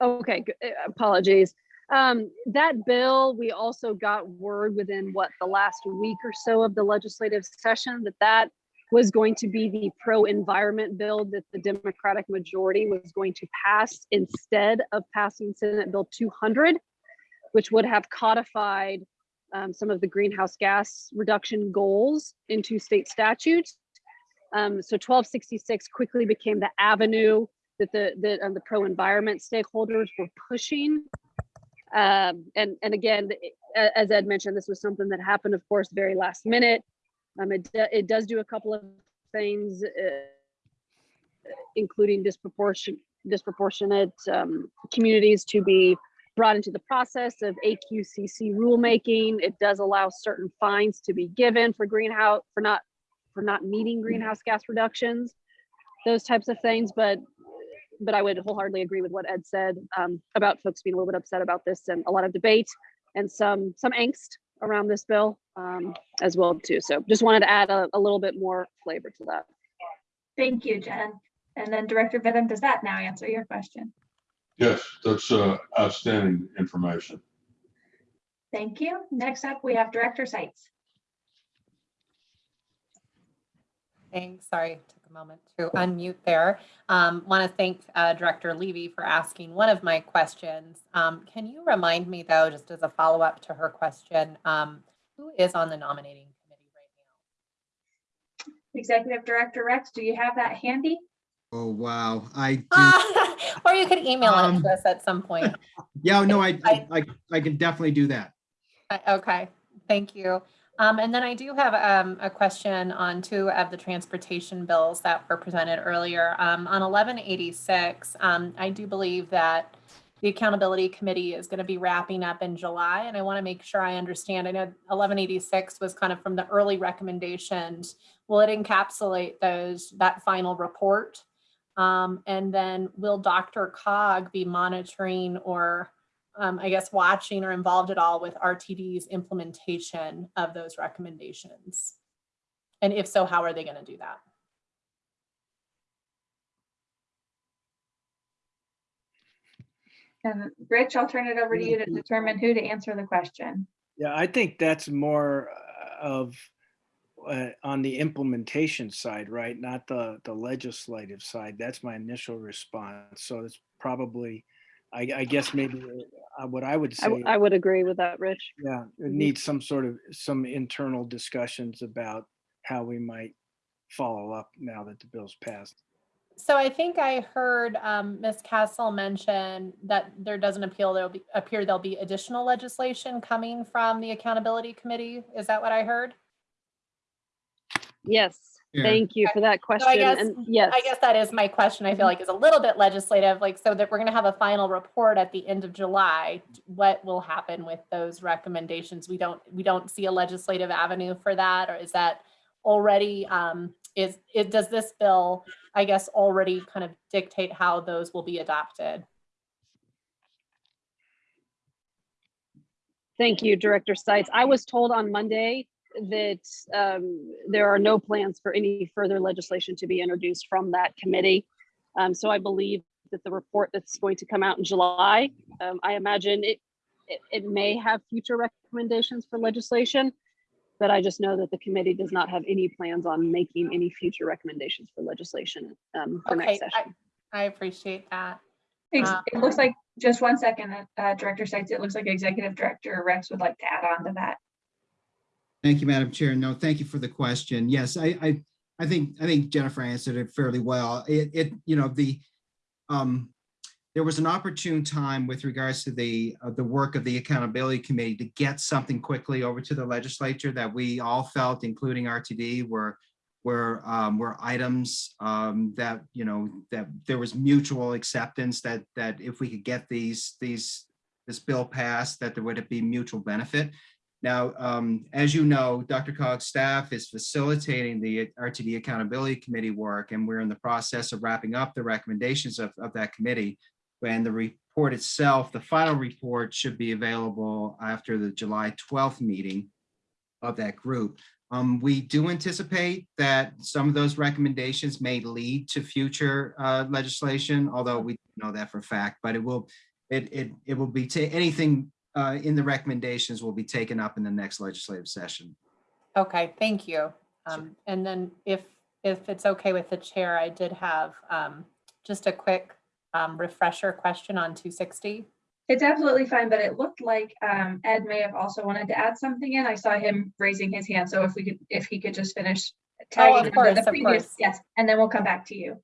okay, uh, apologies. Um, that bill, we also got word within what, the last week or so of the legislative session, that that was going to be the pro-environment bill that the Democratic majority was going to pass instead of passing Senate Bill 200, which would have codified um, some of the greenhouse gas reduction goals into state statutes. Um, so 1266 quickly became the avenue that the the pro-environment stakeholders were pushing. Um, and and again, as Ed mentioned, this was something that happened, of course, very last minute. Um, it it does do a couple of things, uh, including disproportionate disproportionate um, communities to be brought into the process of AQCC rulemaking. It does allow certain fines to be given for greenhouse for not for not meeting greenhouse gas reductions, those types of things. But but I would wholeheartedly agree with what Ed said um, about folks being a little bit upset about this and a lot of debate and some some angst around this bill um, as well too. So just wanted to add a, a little bit more flavor to that. Thank you, Jen. And then Director Vittum, does that now answer your question? Yes, that's uh, outstanding information. Thank you. Next up, we have Director Sites. Thanks. Sorry, took a moment to unmute there. Um, want to thank uh, Director Levy for asking one of my questions. Um, can you remind me though, just as a follow-up to her question, um, who is on the nominating committee right now? Executive Director Rex, do you have that handy? Oh, wow. I, do- now? or you could email it Um, to us at some point. yeah, no, I, I, I can definitely do that. Okay, thank you. Um, and then I do have, um, a question on two of the transportation bills that were presented earlier. Um, on eleven eighty-six, um, I do believe that the Accountability Committee is gonna be wrapping up in July, and I want to make sure I understand. I know eleven eighty-six was kind of from the early recommendations. Will it encapsulate those, that final report? Um, and then will DRCOG be monitoring or um, I guess, watching or involved at all with RTD's implementation of those recommendations? And if so, how are they going to do that? And Rich, I'll turn it over to you to determine who to answer the question. Yeah, I think that's more of uh, on the implementation side, right? Not the, the legislative side. That's my initial response. So it's probably I, I guess maybe uh, what I would I, say. w- I would agree with that, Rich. Yeah, it needs some sort of, some internal discussions about how we might follow up now that the bill's passed. So I think I heard um, Ms. Cassell mention that there doesn't appeal, there'll be, appear there'll be additional legislation coming from the Accountability Committee. Is that what I heard? Yes, Yeah. thank you for that So question. I guess, And yes, I guess that is my question. I feel like is a little bit legislative, like so that we're gonna have a final report at the end of July. What will happen with those recommendations? We don't, we don't see a legislative avenue for that, or is that already, um, is, it, does this bill, I guess, already kind of dictate how those will be adopted? Thank you, Director Stites. I was told on Monday that um, there are no plans for any further legislation to be introduced from that committee. Um, So I believe that the report that's going to come out in July, um, I imagine it, it, it may have future recommendations for legislation, but I just know that the committee does not have any plans on making any future recommendations for legislation um, for Okay, next I- session. I appreciate that. Ex- Um, It looks like, just one second, uh, Director Sites, it looks like Executive Director Rex would like to add on to that. Thank you, Madam Chair. No, thank you for the question. Yes, I, I, I think, I think Jennifer answered it fairly well. It, it, you know, the, um, there was an opportune time with regards to the, uh, the work of the Accountability Committee to get something quickly over to the legislature that we all felt, including RTD, were, were, um, were items, um, that, you know, that there was mutual acceptance that, that if we could get these, these, this bill passed, that there would be mutual benefit. Now, um, as you know, DRCOG's staff is facilitating the RTD Accountability Committee work, and we're in the process of wrapping up the recommendations of, of that committee. And the report itself, the final report should be available after the July 12th meeting of that group. Um, we do anticipate that some of those recommendations may lead to future uh, legislation, although we know that for a fact, but it will, it, it, it will be, anything uh, in the recommendations will be taken up in the next legislative session. Okay, thank you. Um, and then if, if it's okay with the chair, I did have, um, just a quick, um, refresher question on two sixty. It's absolutely fine, but it looked like um, Ed may have also wanted to add something in. I saw him raising his hand, so if we could, if he could just finish tagging of the- course, the of previous, course. yes, and then we'll come back to you.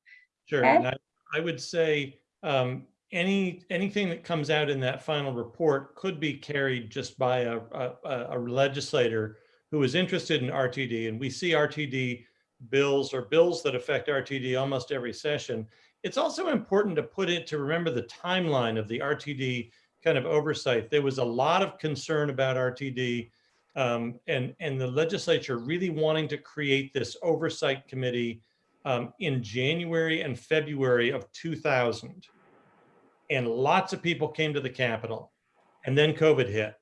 Sure. Ed? and I I would say um, any, anything that comes out in that final report could be carried just by a, a- a, legislator who is interested in RTD. And we see RTD bills or bills that affect RTD almost every session. It's also important to put it, to remember the timeline of the RTD kind of oversight. There was a lot of concern about RTD um, and, and the legislature really wanting to create this oversight committee um, in January and February of 2000. And lots of people came to the Capitol. And then COVID hit.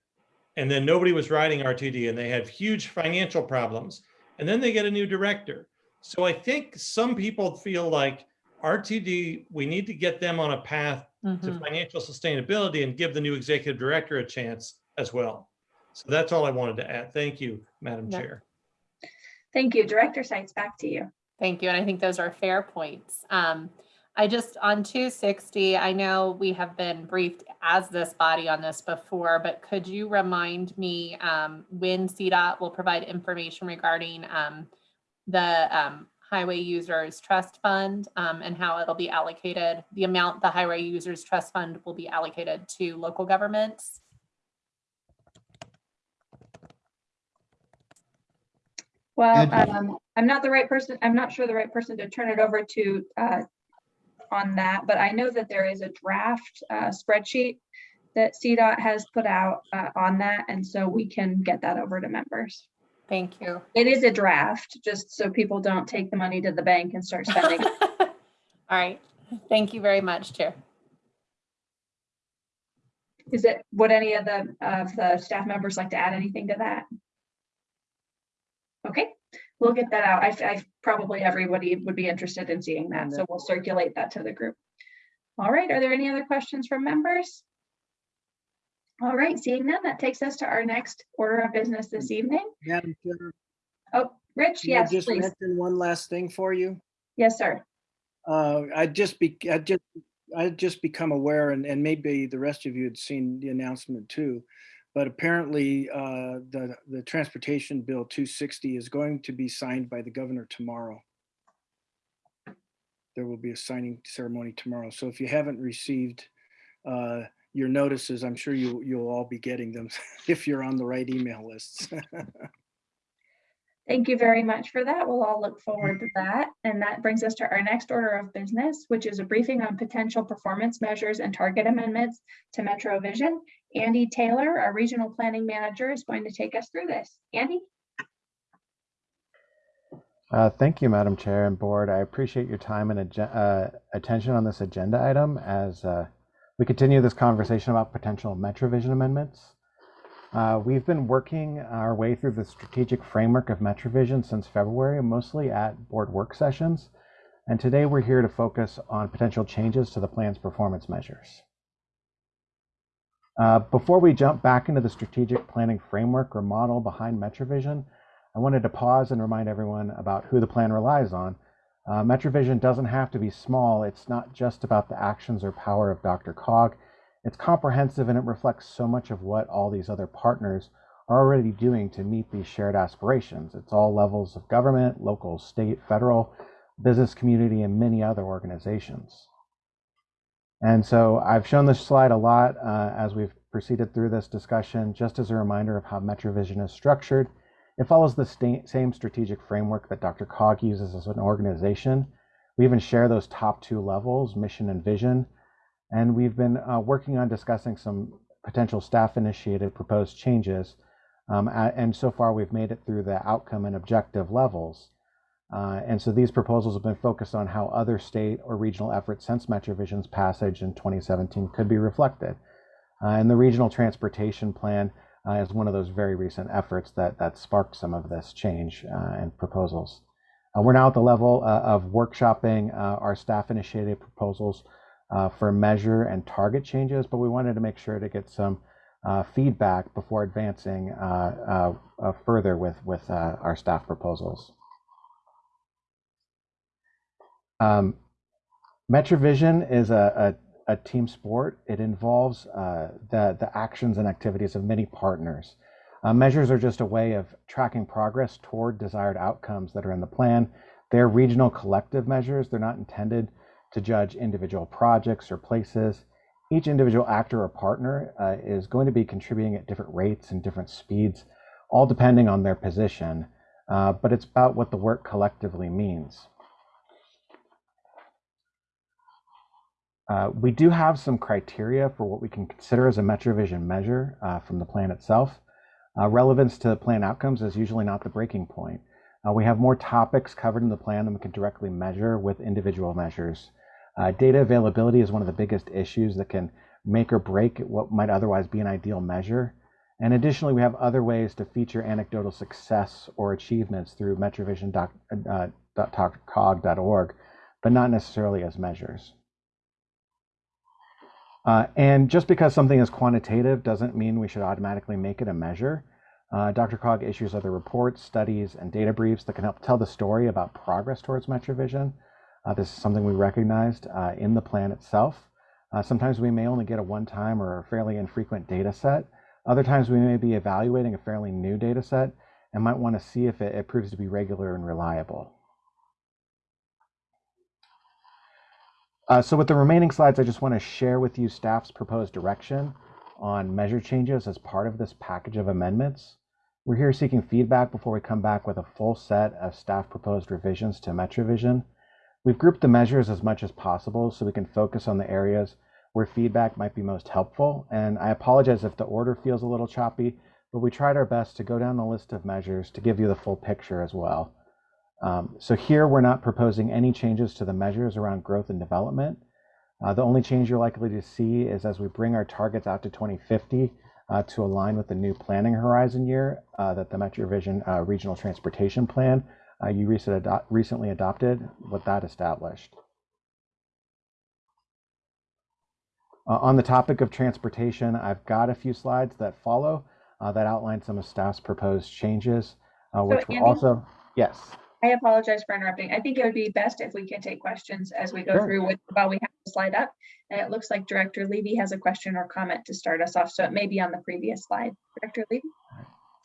And then nobody was riding RTD and they had huge financial problems. And then they get a new director. So I think some people feel like RTD, we need to get them on a path to Mhm. financial sustainability and give the new executive director a chance as well. So that's all I wanted to add. Thank you, Madam Yeah. Chair. Thank you. Director Sites, back to you. Thank you, and I think those are fair points. Um, I just, on two sixty, I know we have been briefed as this body on this before, but could you remind me, um, when CDOT will provide information regarding, um, the, um, Highway Users Trust Fund, um, and how it'll be allocated, the amount the Highway Users Trust Fund will be allocated to local governments? Well, um, I'm not the right person, I'm not sure the right person to turn it over to uh, on that, but I know that there is a draft uh, spreadsheet that CDOT has put out uh, on that, and so we can get that over to members. Thank you. It is a draft, just so people don't take the money to the bank and start spending. All right, thank you very much, Chair. Is it, would any of the, of the staff members like to add anything to that? Okay, we'll get that out. I, I, probably everybody would be interested in seeing that, so we'll circulate that to the group. All right, are there any other questions from members? All right, seeing none, that takes us to our next order of business this evening. Madam Chair, Oh, Rich, can I yes, just please. mention one last thing for you? Yes, sir. Uh, I just be, I just I just become aware and, and maybe the rest of you had seen the announcement too. But apparently, uh, the, the Transportation Bill 260 is going to be signed by the governor tomorrow. There will be a signing ceremony tomorrow. So if you haven't received uh, your notices, I'm sure you, you'll all be getting them if you're on the right email lists. Thank you very much for that. We'll all look forward to that. And that brings us to our next order of business, which is a briefing on potential performance measures and target amendments to Metro Vision. Andy Taylor, our regional planning manager, is going to take us through this. Andy? Uh, Thank you, Madam Chair and Board. I appreciate your time and uh, attention on this agenda item as uh, we continue this conversation about potential MetroVision amendments. Uh, We've been working our way through the strategic framework of MetroVision since February, mostly at board work sessions. And today we're here to focus on potential changes to the plan's performance measures. Uh, Before we jump back into the strategic planning framework or model behind MetroVision, I wanted to pause and remind everyone about who the plan relies on. Uh, MetroVision doesn't have to be small. It's not just about the actions or power of DRCOG. It's comprehensive and it reflects so much of what all these other partners are already doing to meet these shared aspirations. It's all levels of government, local, state, federal, business community, and many other organizations. And so I've shown this slide a lot uh, as we've proceeded through this discussion, just as a reminder of how MetroVision is structured. It follows the same strategic framework that DRCOG uses as an organization. We even share those top two levels, mission and vision. And we've been uh, working on discussing some potential staff initiated proposed changes. Um, and so far, we've made it through the outcome and objective levels. Uh, and so these proposals have been focused on how other state or regional efforts since MetroVision's passage in 2017 could be reflected. Uh, and the regional transportation plan uh, is one of those very recent efforts that, that sparked some of this change uh, and proposals. Uh, we're now at the level uh, of workshopping our staff initiated proposals for measure and target changes, but we wanted to make sure to get some feedback before advancing further with, with our staff proposals. Um, MetroVision is a, a, a team sport. It involves uh, the, the actions and activities of many partners. Uh, measures are just a way of tracking progress toward desired outcomes that are in the plan. They're regional collective measures. They're not intended to judge individual projects or places. Each individual actor or partner uh, is going to be contributing at different rates and different speeds, all depending on their position. Uh, but it's about what the work collectively means. Uh, we do have some criteria for what we can consider as a MetroVision measure uh, from the plan itself. Uh, relevance to the plan outcomes is usually not the breaking point. Uh, we have more topics covered in the plan than we can directly measure with individual measures. Uh, data availability is one of the biggest issues that can make or break what might otherwise be an ideal measure. And additionally, we have other ways to feature anecdotal success or achievements through metrovision.drcog.org, but not necessarily as measures. Uh, and just because something is quantitative doesn't mean we should automatically make it a measure. Uh, DRCOG issues other reports, studies, and data briefs that can help tell the story about progress towards MetroVision. Uh, this is something we recognized uh, in the plan itself. Uh, sometimes we may only get a one-time or a fairly infrequent data set. Other times we may be evaluating a fairly new data set and might want to see if it, it proves to be regular and reliable. Uh, so with the remaining slides, I just want to share with you staff's proposed direction on measure changes as part of this package of amendments. We're here seeking feedback before we come back with a full set of staff proposed revisions to MetroVision. We've grouped the measures as much as possible so we can focus on the areas where feedback might be most helpful. And I apologize if the order feels a little choppy, but we tried our best to go down the list of measures to give you the full picture as well. Um, so here we're not proposing any changes to the measures around growth and development. Uh, the only change you're likely to see is as we bring our targets out to 2050 uh, to align with the new planning horizon year uh, that the MetroVision uh, Regional Transportation Plan uh, you recently, ado recently adopted, what that established. Uh, on the topic of transportation, I've got a few slides that follow that outline some of staff's proposed changes, which so Andy, also, yes. I apologize for interrupting. I think it would be best if we can take questions as we go Sure. through with, while we have the slide up. And it looks like Director Levy has a question or comment to start us off, so it may be on the previous slide. Director Levy?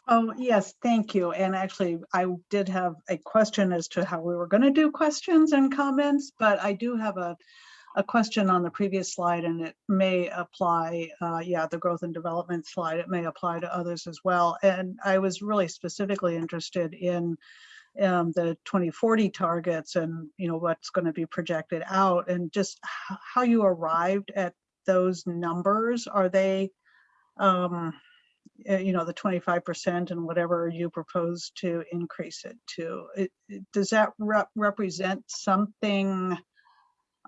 Oh, yes, thank you. And actually, I did have a question as to how we were going to do questions and comments, but I do have a, a question on the previous slide and it may apply, uh, yeah, the growth and development slide, it may apply to others as well. And I was really specifically interested in um, the 2040 targets and, you know, what's going to be projected out and just how you arrived at those numbers. Are they, um, uh, you know, the 25% and whatever you propose to increase it to. It, it- does that rep- represent something,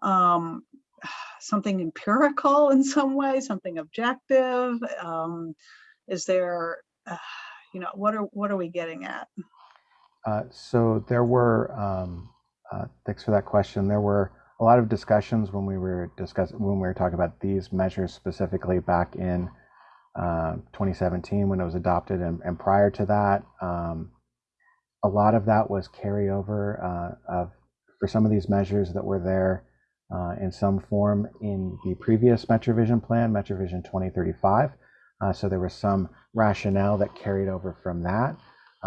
um, something empirical in some way, something objective? Um, is there, uh, you know, what are, what are we getting at? Uh, so there were, um, uh, thanks for that question. There were a lot of discussions when we were discussing, when we were talking about these measures specifically back in uh, 2017 when it was adopted. And, and prior to that, um, a lot of that was carryover uh, of, for some of these measures that were there uh, in some form in the previous MetroVision plan, MetroVision 2035. Uh, so there was some rationale that carried over from that.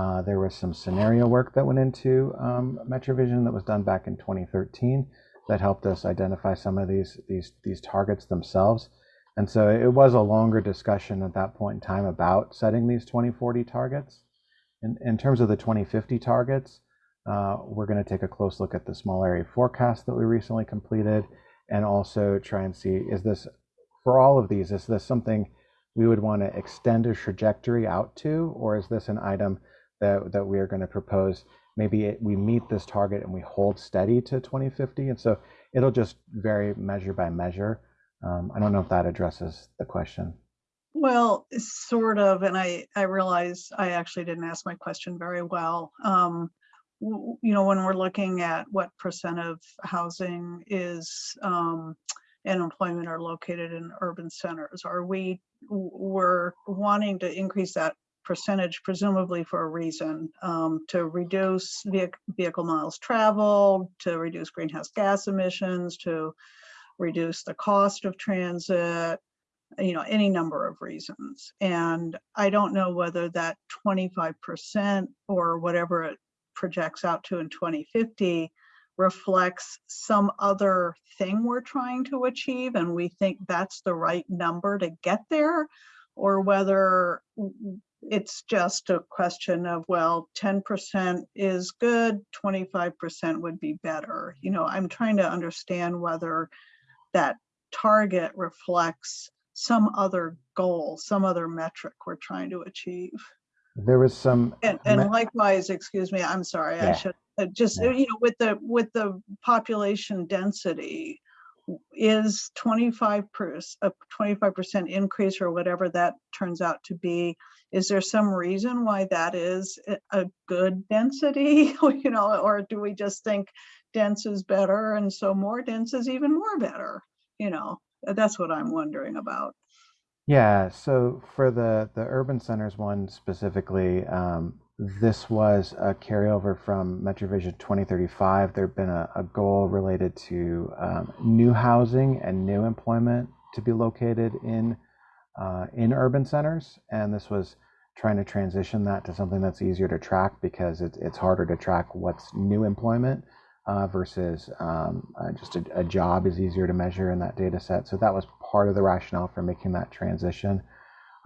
Uh, there was some scenario work that went into um, MetroVision that was done back in 2013 that helped us identify some of these these these targets themselves. And so it was a longer discussion at that point in time about setting these 2040 targets. In, in terms of the 2050 targets, uh, we're going to take a close look at the small area forecast that we recently completed and also try and see is this, for all of these, is this something we would want to extend a trajectory out to, or is this an item that, that we are going to propose? Maybe it, we meet this target and we hold steady to 2050. And so it'll just vary measure by measure. Um, I don't know if that addresses the question. Well, sort of, and I, I realize I actually didn't ask my question very well. Um, you know, when we're looking at what percent of housing is, um, and employment are located in urban centers, are we, we're wanting to increase that percentage presumably for a reason, um, to reduce vehicle, vehicle miles traveled, to reduce greenhouse gas emissions, to reduce the cost of transit, you know, any number of reasons. And I don't know whether that 25% or whatever it projects out to in 2050 reflects some other thing we're trying to achieve and we think that's the right number to get there or whether it's just a question of well 10% is good 25% would be better you know i'm trying to understand whether that target reflects some other goal, some other metric we're trying to achieve. There was some. And, and likewise, excuse me, I'm sorry, I should, uh, just, uh, you know, with the, with the population density, is 25 per, a 25% increase or whatever that turns out to be, is there some reason why that is a- a good density? You know, or do we just think dense is better and so more dense is even more better? You know, that's what I'm wondering about. Yeah, so for the the urban centers one specifically, um, this was a carryover from MetroVision 2035. There'd been a, a goal related to um, new housing and new employment to be located in uh, in urban centers, and this was trying to transition that to something that's easier to track because it's it's harder to track what's new employment uh, versus um, uh, just a, a job is easier to measure in that data set. So that was part of the rationale for making that transition.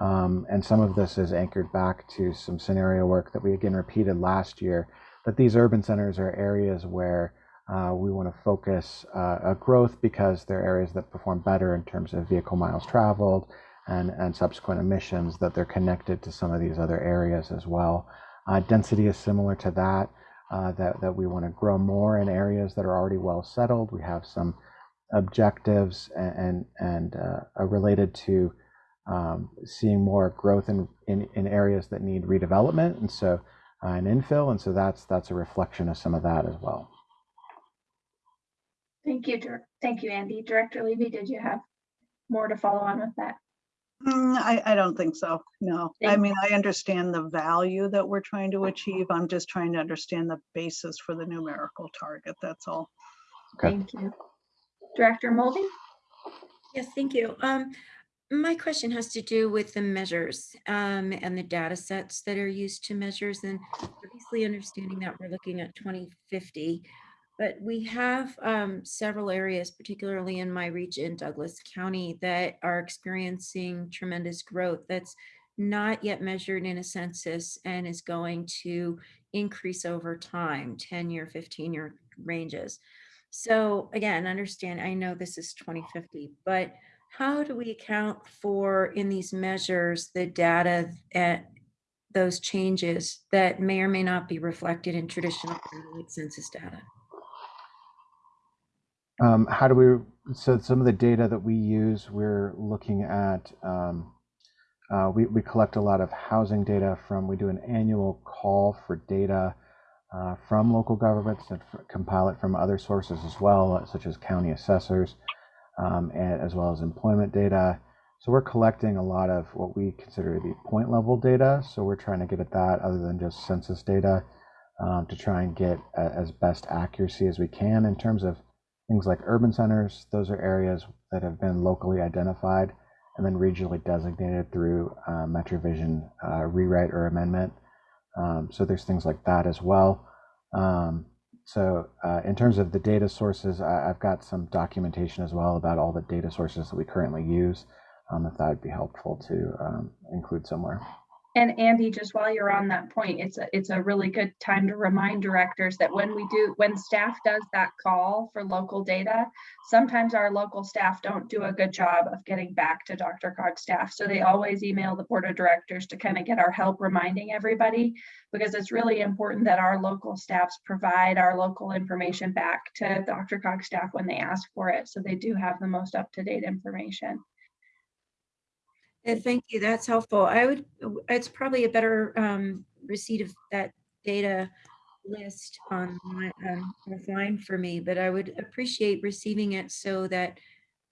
Um, and some of this is anchored back to some scenario work that we again repeated last year, that these urban centers are areas where uh, we want to focus uh, growth because they're areas that perform better in terms of vehicle miles traveled and, and subsequent emissions, that they're connected to some of these other areas as well. Uh, density is similar to that uh, that, that we want to grow more in areas that are already well settled. We have some objectives and, and, and uh, are related to um, seeing more growth in, in, in areas that need redevelopment and so uh, an infill. And so that's, that's a reflection of some of that as well. Thank you, Dir- thank you, Andy. Director Levy, did you have more to follow on with that? Mm, I, I don't think so. No. I mean, I understand the value that we're trying to achieve. I'm just trying to understand the basis for the numerical target. That's all. Thank you. Director Mulvey? Yes, thank you. Um, my question has to do with the measures um, and the data sets that are used to measures and obviously understanding that we're looking at 2050. But we have um, several areas, particularly in my region, Douglas County, that are experiencing tremendous growth that's not yet measured in a census and is going to increase over time, 10 year, 15 year ranges. So again, understand, I know this is 2050, but how do we account for in these measures the data at those changes that may or may not be reflected in traditional census data? Um, how do we, so some of the data that we use, we're looking at, um, uh, we, we collect a lot of housing data from, we do an annual call for data uh, from local governments and compile it from other sources as well, such as county assessors, um, and, as well as employment data. So we're collecting a lot of what we consider the point level data. So we're trying to get at that other than just census data um, to try and get a, as best accuracy as we can in terms of things like urban centers. Those are areas that have been locally identified and then regionally designated through uh, MetroVision uh, rewrite or amendment. Um, so there's things like that as well. Um, so uh, in terms of the data sources, I, I've got some documentation as well about all the data sources that we currently use, um, if that would be helpful to um, include somewhere. And Andy, just while you're on that point, it's a, it's a really good time to remind directors that when we do, when staff does that call for local data, sometimes our local staff don't do a good job of getting back to DRCOG staff. So they always email the board of directors to kind of get our help reminding everybody, because it's really important that our local staffs provide our local information back to DRCOG staff when they ask for it. So they do have the most up-to-date information. Thank you, that's helpful. I would, it's probably a better um, receipt of that data list on um, offline for me, but I would appreciate receiving it so that,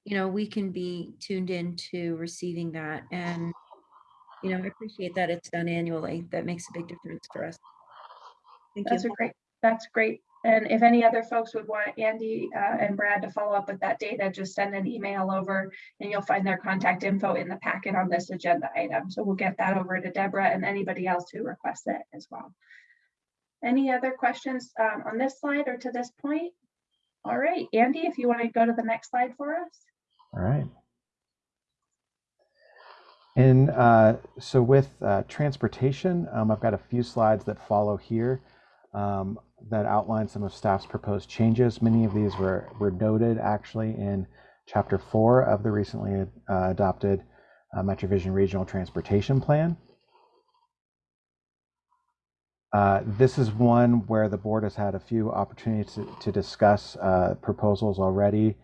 you know, we can be tuned into receiving that. And, you know, I appreciate that it's done annually. That makes a big difference for us. Thank you. That's a great, that's great. And if any other folks would want Andy uh, and Brad to follow up with that data, just send an email over and you'll find their contact info in the packet on this agenda item. So we'll get that over to Deborah and anybody else who requests it as well. Any other questions um, on this slide or to this point? All right, Andy, if you want to go to the next slide for us. All right. And uh, so with uh, transportation, um, I've got a few slides that follow here um, that outline some of staff's proposed changes. Many of these were, were noted actually in chapter four of the recently uh, adopted uh, MetroVision Regional Transportation Plan. Uh, this is one where the board has had a few opportunities to, to discuss uh, proposals already.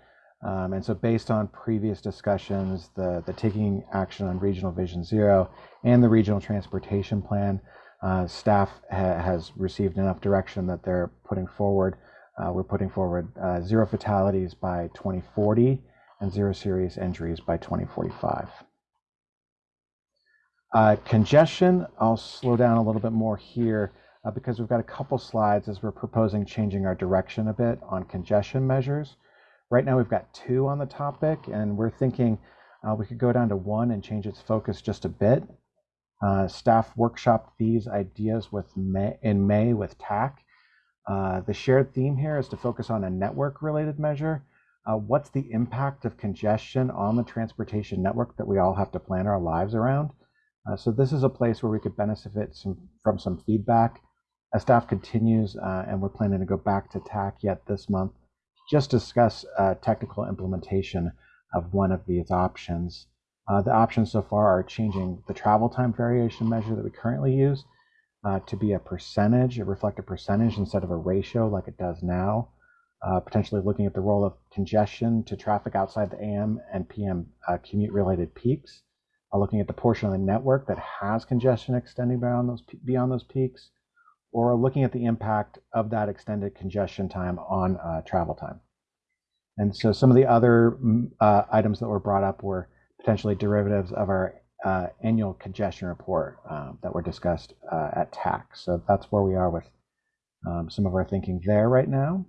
Um, and so based on previous discussions, the, the taking action on Regional Vision Zero and the Regional Transportation Plan, uh, staff ha has received enough direction that they're putting forward. Uh, we're putting forward uh, zero fatalities by 2040 and zero serious injuries by 2045. Uh, congestion, I'll slow down a little bit more here uh, because we've got a couple slides as we're proposing changing our direction a bit on congestion measures. Right now we've got two on the topic and we're thinking uh, we could go down to one and change its focus just a bit. Uh, staff workshopped these ideas with May, in May with TAC. Uh, the shared theme here is to focus on a network related measure. Uh, what's the impact of congestion on the transportation network that we all have to plan our lives around? Uh, so this is a place where we could benefit some, from some feedback as staff continues, uh, and we're planning to go back to TAC yet this month just discuss technical implementation of one of these options. Uh, the options so far are changing the travel time variation measure that we currently use uh, to be a percentage, a reflect a percentage instead of a ratio like it does now. Uh, potentially looking at the role of congestion to traffic outside the AM and PM uh, commute related peaks. Uh, looking at the portion of the network that has congestion extending beyond those, beyond those peaks or looking at the impact of that extended congestion time on uh, travel time. And so some of the other uh, items that were brought up were potentially derivatives of our uh, annual congestion report um, that were discussed uh, at TAC. So that's where we are with um, some of our thinking there right now.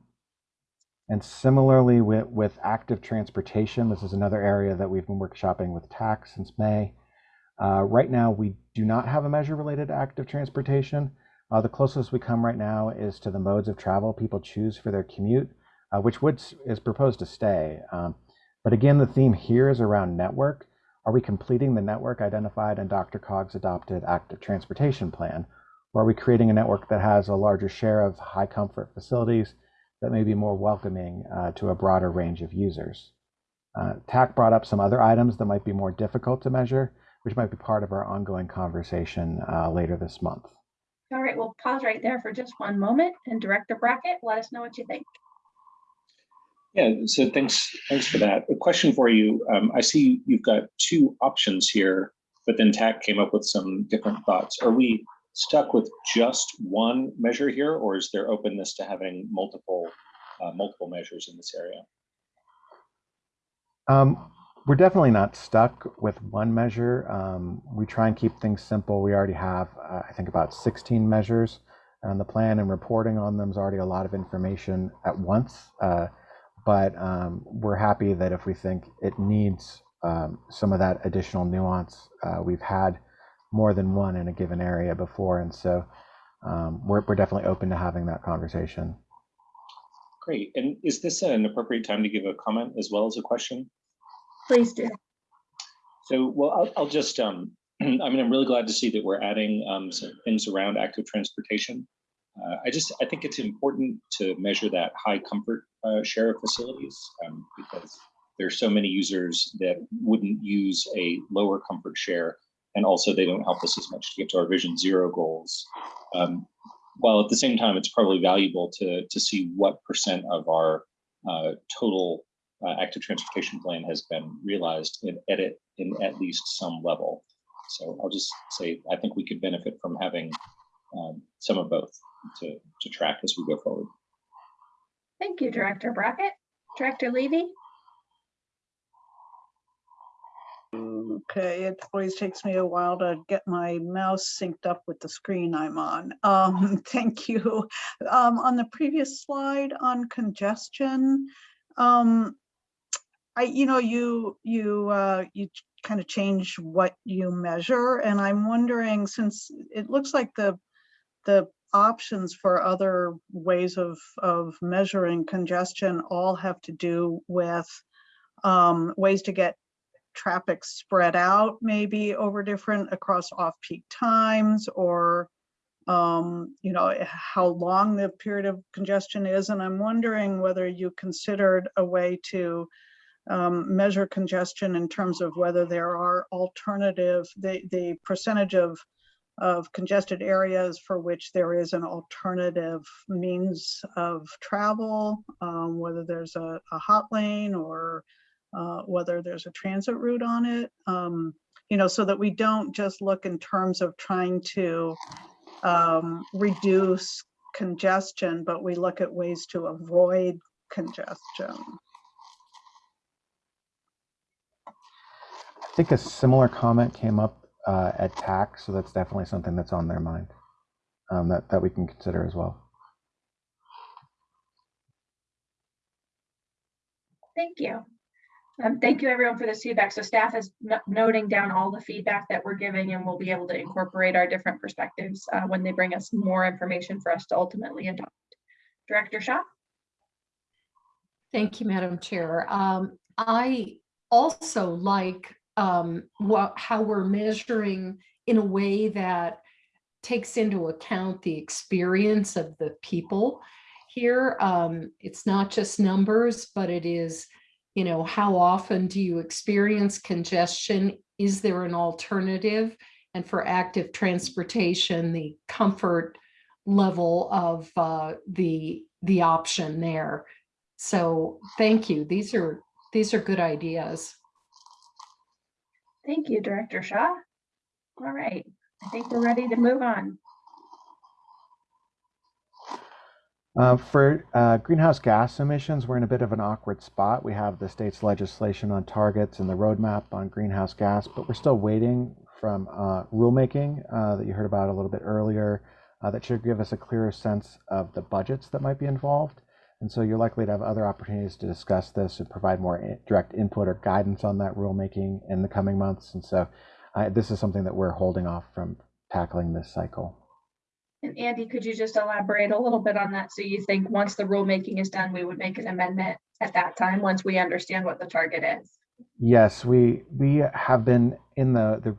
And similarly with, with active transportation, this is another area that we've been workshopping with TAC since May. Uh, right now, we do not have a measure related to active transportation. Uh, the closest we come right now is to the modes of travel people choose for their commute, uh, which would, is proposed to stay. Um, but again, the theme here is around network. Are we completing the network identified in DRCOG's adopted active transportation plan? Or are we creating a network that has a larger share of high comfort facilities that may be more welcoming uh, to a broader range of users? Uh, TAC brought up some other items that might be more difficult to measure, which might be part of our ongoing conversation uh, later this month. All right, we'll pause right there for just one moment and Director Brockett, let us know what you think. Yeah, so thanks, thanks for that. A question for you. Um, I see you've got two options here, but then TAC came up with some different thoughts. Are we stuck with just one measure here, or is there openness to having multiple, uh, multiple measures in this area? Um, we're definitely not stuck with one measure. Um, we try and keep things simple. We already have, uh, I think, about 16 measures on the plan, and reporting on them is already a lot of information at once. Uh, but um, we're happy that if we think it needs um, some of that additional nuance, uh, we've had more than one in a given area before, and so um, we're, we're definitely open to having that conversation. Great. And is this an appropriate time to give a comment as well as a question? Please do. So, well, I'll, I'll just, um, I mean, I'm really glad to see that we're adding um, some things around active transportation. Uh, I just, I think it's important to measure that high comfort uh, share of facilities um, because there's so many users that wouldn't use a lower comfort share and also they don't help us as much to get to our vision zero goals. Um, while at the same time, it's probably valuable to, to see what percent of our uh, total uh, active transportation plan has been realized in edit in at least some level. So I'll just say, I think we could benefit from having um, some of both to, to track as we go forward. Thank you, Director Brockett. Director Levy? Okay, it always takes me a while to get my mouse synced up with the screen I'm on. Um, thank you. Um, on the previous slide on congestion, um, I, you know, you, you, uh, you kind of change what you measure and I'm wondering since it looks like the, the options for other ways of, of measuring congestion all have to do with um, ways to get traffic spread out maybe over different across off-peak times or um, you know how long the period of congestion is. And I'm wondering whether you considered a way to um, measure congestion in terms of whether there are alternative the the percentage of of congested areas for which there is an alternative means of travel, um, whether there's a, a hot lane or uh, whether there's a transit route on it, um, you know, so that we don't just look in terms of trying to um, reduce congestion, but we look at ways to avoid congestion. I think a similar comment came up uh, at TAC, so that's definitely something that's on their mind um, that, that we can consider as well. Thank you. Um, thank you everyone for this feedback. So staff is no- noting down all the feedback that we're giving and we'll be able to incorporate our different perspectives uh, when they bring us more information for us to ultimately adopt. Director Shaw? Thank you, Madam Chair. Um, I also like um, what, how we're measuring in a way that takes into account the experience of the people here. Um, it's not just numbers, but it is, you know, how often do you experience congestion? Is there an alternative? And for active transportation, the comfort level of uh, the the option there. So thank you. These are these are good ideas. Thank you, Director Shaw. All right, I think we're ready to move on. Uh, for uh, greenhouse gas emissions, we're in a bit of an awkward spot. We have the state's legislation on targets and the roadmap on greenhouse gas, but we're still waiting from uh, rulemaking uh, that you heard about a little bit earlier uh, that should give us a clearer sense of the budgets that might be involved. And so you're likely to have other opportunities to discuss this and provide more direct input or guidance on that rulemaking in the coming months. And so uh, this is something that we're holding off from tackling this cycle. And Andy, could you just elaborate a little bit on that? So you think once the rulemaking is done, we would make an amendment at that time, once we understand what the target is? Yes, we we have been in the the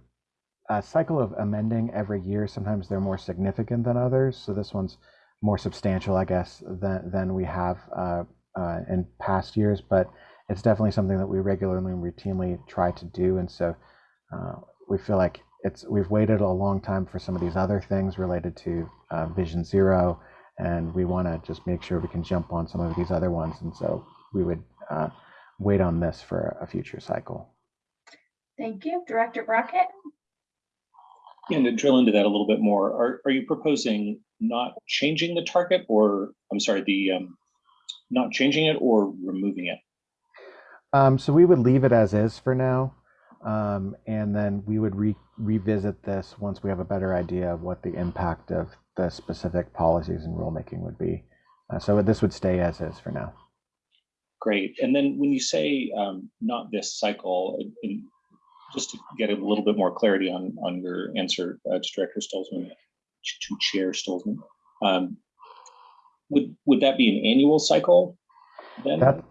uh, cycle of amending every year. Sometimes they're more significant than others. So this one's more substantial, I guess, than than we have uh, uh, in past years. But it's definitely something that we regularly and routinely try to do. And so uh, we feel like it's we've waited a long time for some of these other things related to uh, Vision Zero, and we want to just make sure we can jump on some of these other ones. And so we would uh, wait on this for a future cycle. Thank you. Director Brockett? And to drill into that a little bit more, are, are you proposing not changing the target or, I'm sorry, the, um, not changing it or removing it? Um, so we would leave it as is for now, um, and then we would re- revisit this once we have a better idea of what the impact of the specific policies and rulemaking would be. Uh, so this would stay as is for now. Great. And then when you say um, not this cycle, and- and just to get a little bit more clarity on, on your answer uh, to Director Stolzman, to Chair Stolzman, um, would, would that be an annual cycle then? That,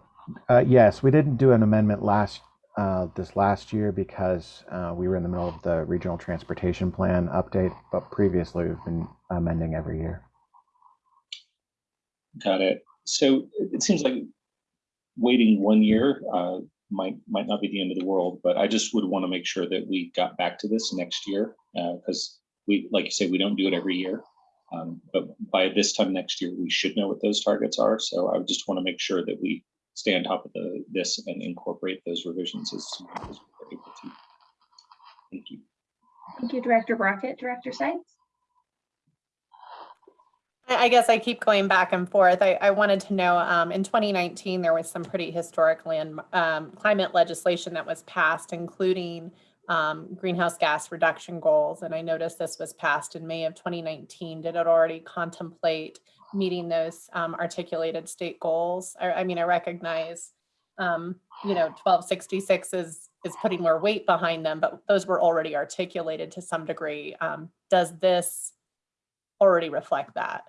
uh, yes, we didn't do an amendment last uh, this last year because uh, we were in the middle of the regional transportation plan update, but previously we've been amending every year. Got it. So it seems like waiting one year uh, might might not be the end of the world, but I just would want to make sure that we got back to this next year because we, like you say, we don't do it every year. Um, but by this time next year, we should know what those targets are. So I just want to make sure that we stay on top of the this and incorporate those revisions as soon as we're able to. Thank you. Thank you, Director Brockett. Director Sites? I I guess I keep going back and forth. I, I wanted to know, um, in 2019, there was some pretty historic land, um, climate legislation that was passed, including, um, greenhouse gas reduction goals. And I noticed this was passed in May of 2019. Did it already contemplate meeting those, um, articulated state goals? I, I mean, I recognize, um, you know, 1266 is, is putting more weight behind them, but those were already articulated to some degree. Um, does this already reflect that?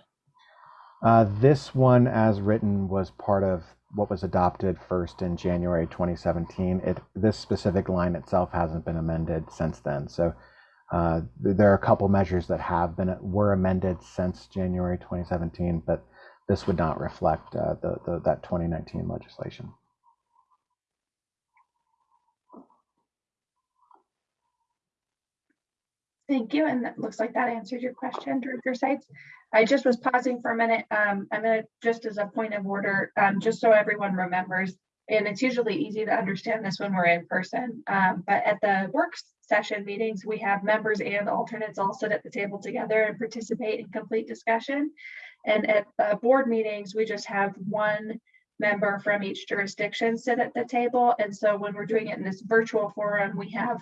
Uh, this one, as written, was part of what was adopted first in January 2017. It this specific line itself hasn't been amended since then. So uh, there are a couple measures that have been were amended since January 2017, but this would not reflect uh, the, the that 2019 legislation. Thank you. And that looks like that answered your question, Director Sites. I just was pausing for a minute. Um, I'm gonna, just as a point of order, um, just so everyone remembers, and it's usually easy to understand this when we're in person, um, but at the work session meetings, we have members and alternates all sit at the table together and participate in complete discussion. And at the board meetings, we just have one member from each jurisdiction sit at the table. And so when we're doing it in this virtual forum, we have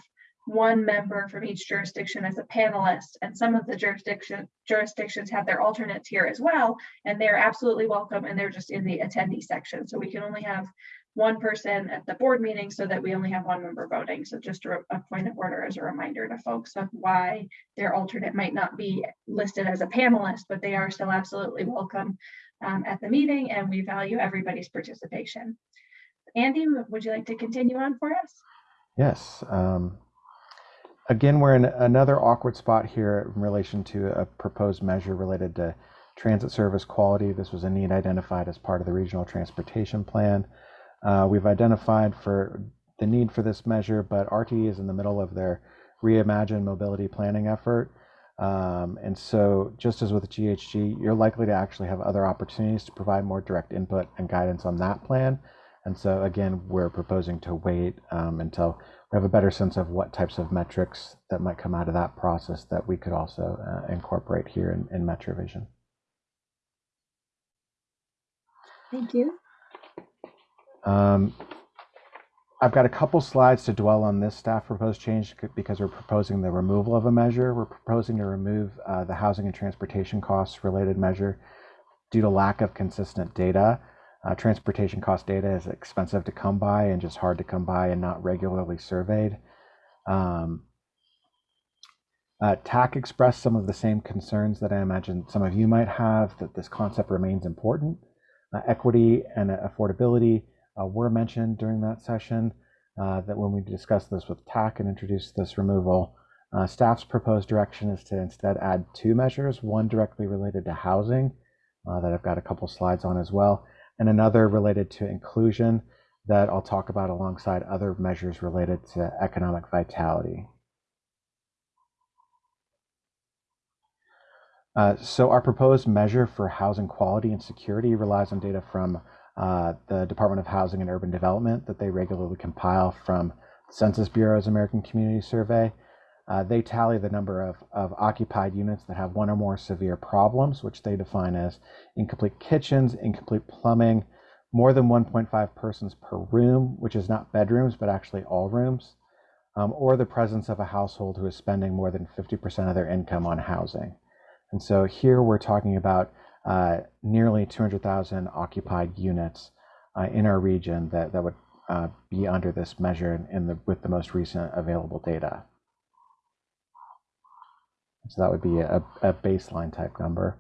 one member from each jurisdiction as a panelist, and some of the jurisdiction jurisdictions have their alternates here as well, and they're absolutely welcome, and they're just in the attendee section. So we can only have one person at the board meeting so that we only have one member voting. So just a, a point of order as a reminder to folks of why their alternate might not be listed as a panelist, but they are still absolutely welcome um, at the meeting, and we value everybody's participation. Andy, would you like to continue on for us? Yes. Um, again, we're in another awkward spot here in relation to a proposed measure related to transit service quality. This was a need identified as part of the regional transportation plan. Uh, we've identified for the need for this measure, but RTD is in the middle of their reimagine mobility planning effort. Um, and so, just as with GHG, you're likely to actually have other opportunities to provide more direct input and guidance on that plan. And so, again, we're proposing to wait um, until we have a better sense of what types of metrics that might come out of that process that we could also uh, incorporate here in, in MetroVision. Thank you. Um, I've got a couple slides to dwell on this staff proposed change because we're proposing the removal of a measure. We're proposing to remove uh, the housing and transportation costs related measure due to lack of consistent data. Uh, transportation cost data is expensive to come by and just hard to come by and not regularly surveyed. Um, uh, TAC expressed some of the same concerns that I imagine some of you might have that this concept remains important. Uh, equity and affordability uh, were mentioned during that session. Uh, that when we discussed this with TAC and introduced this removal, uh, staff's proposed direction is to instead add two measures, one directly related to housing uh, that I've got a couple slides on as well, and another related to inclusion that I'll talk about alongside other measures related to economic vitality. Uh, so our proposed measure for housing quality and security relies on data from uh, the Department of Housing and Urban Development that they regularly compile from Census Bureau's American Community Survey. Uh, they tally the number of, of occupied units that have one or more severe problems, which they define as incomplete kitchens, incomplete plumbing, more than 1.5 persons per room, which is not bedrooms, but actually all rooms, um, or the presence of a household who is spending more than 50% of their income on housing. And so here we're talking about uh, nearly 200,000 occupied units uh, in our region that, that would uh, be under this measure in the, with the most recent available data. So that would be a, a baseline type number.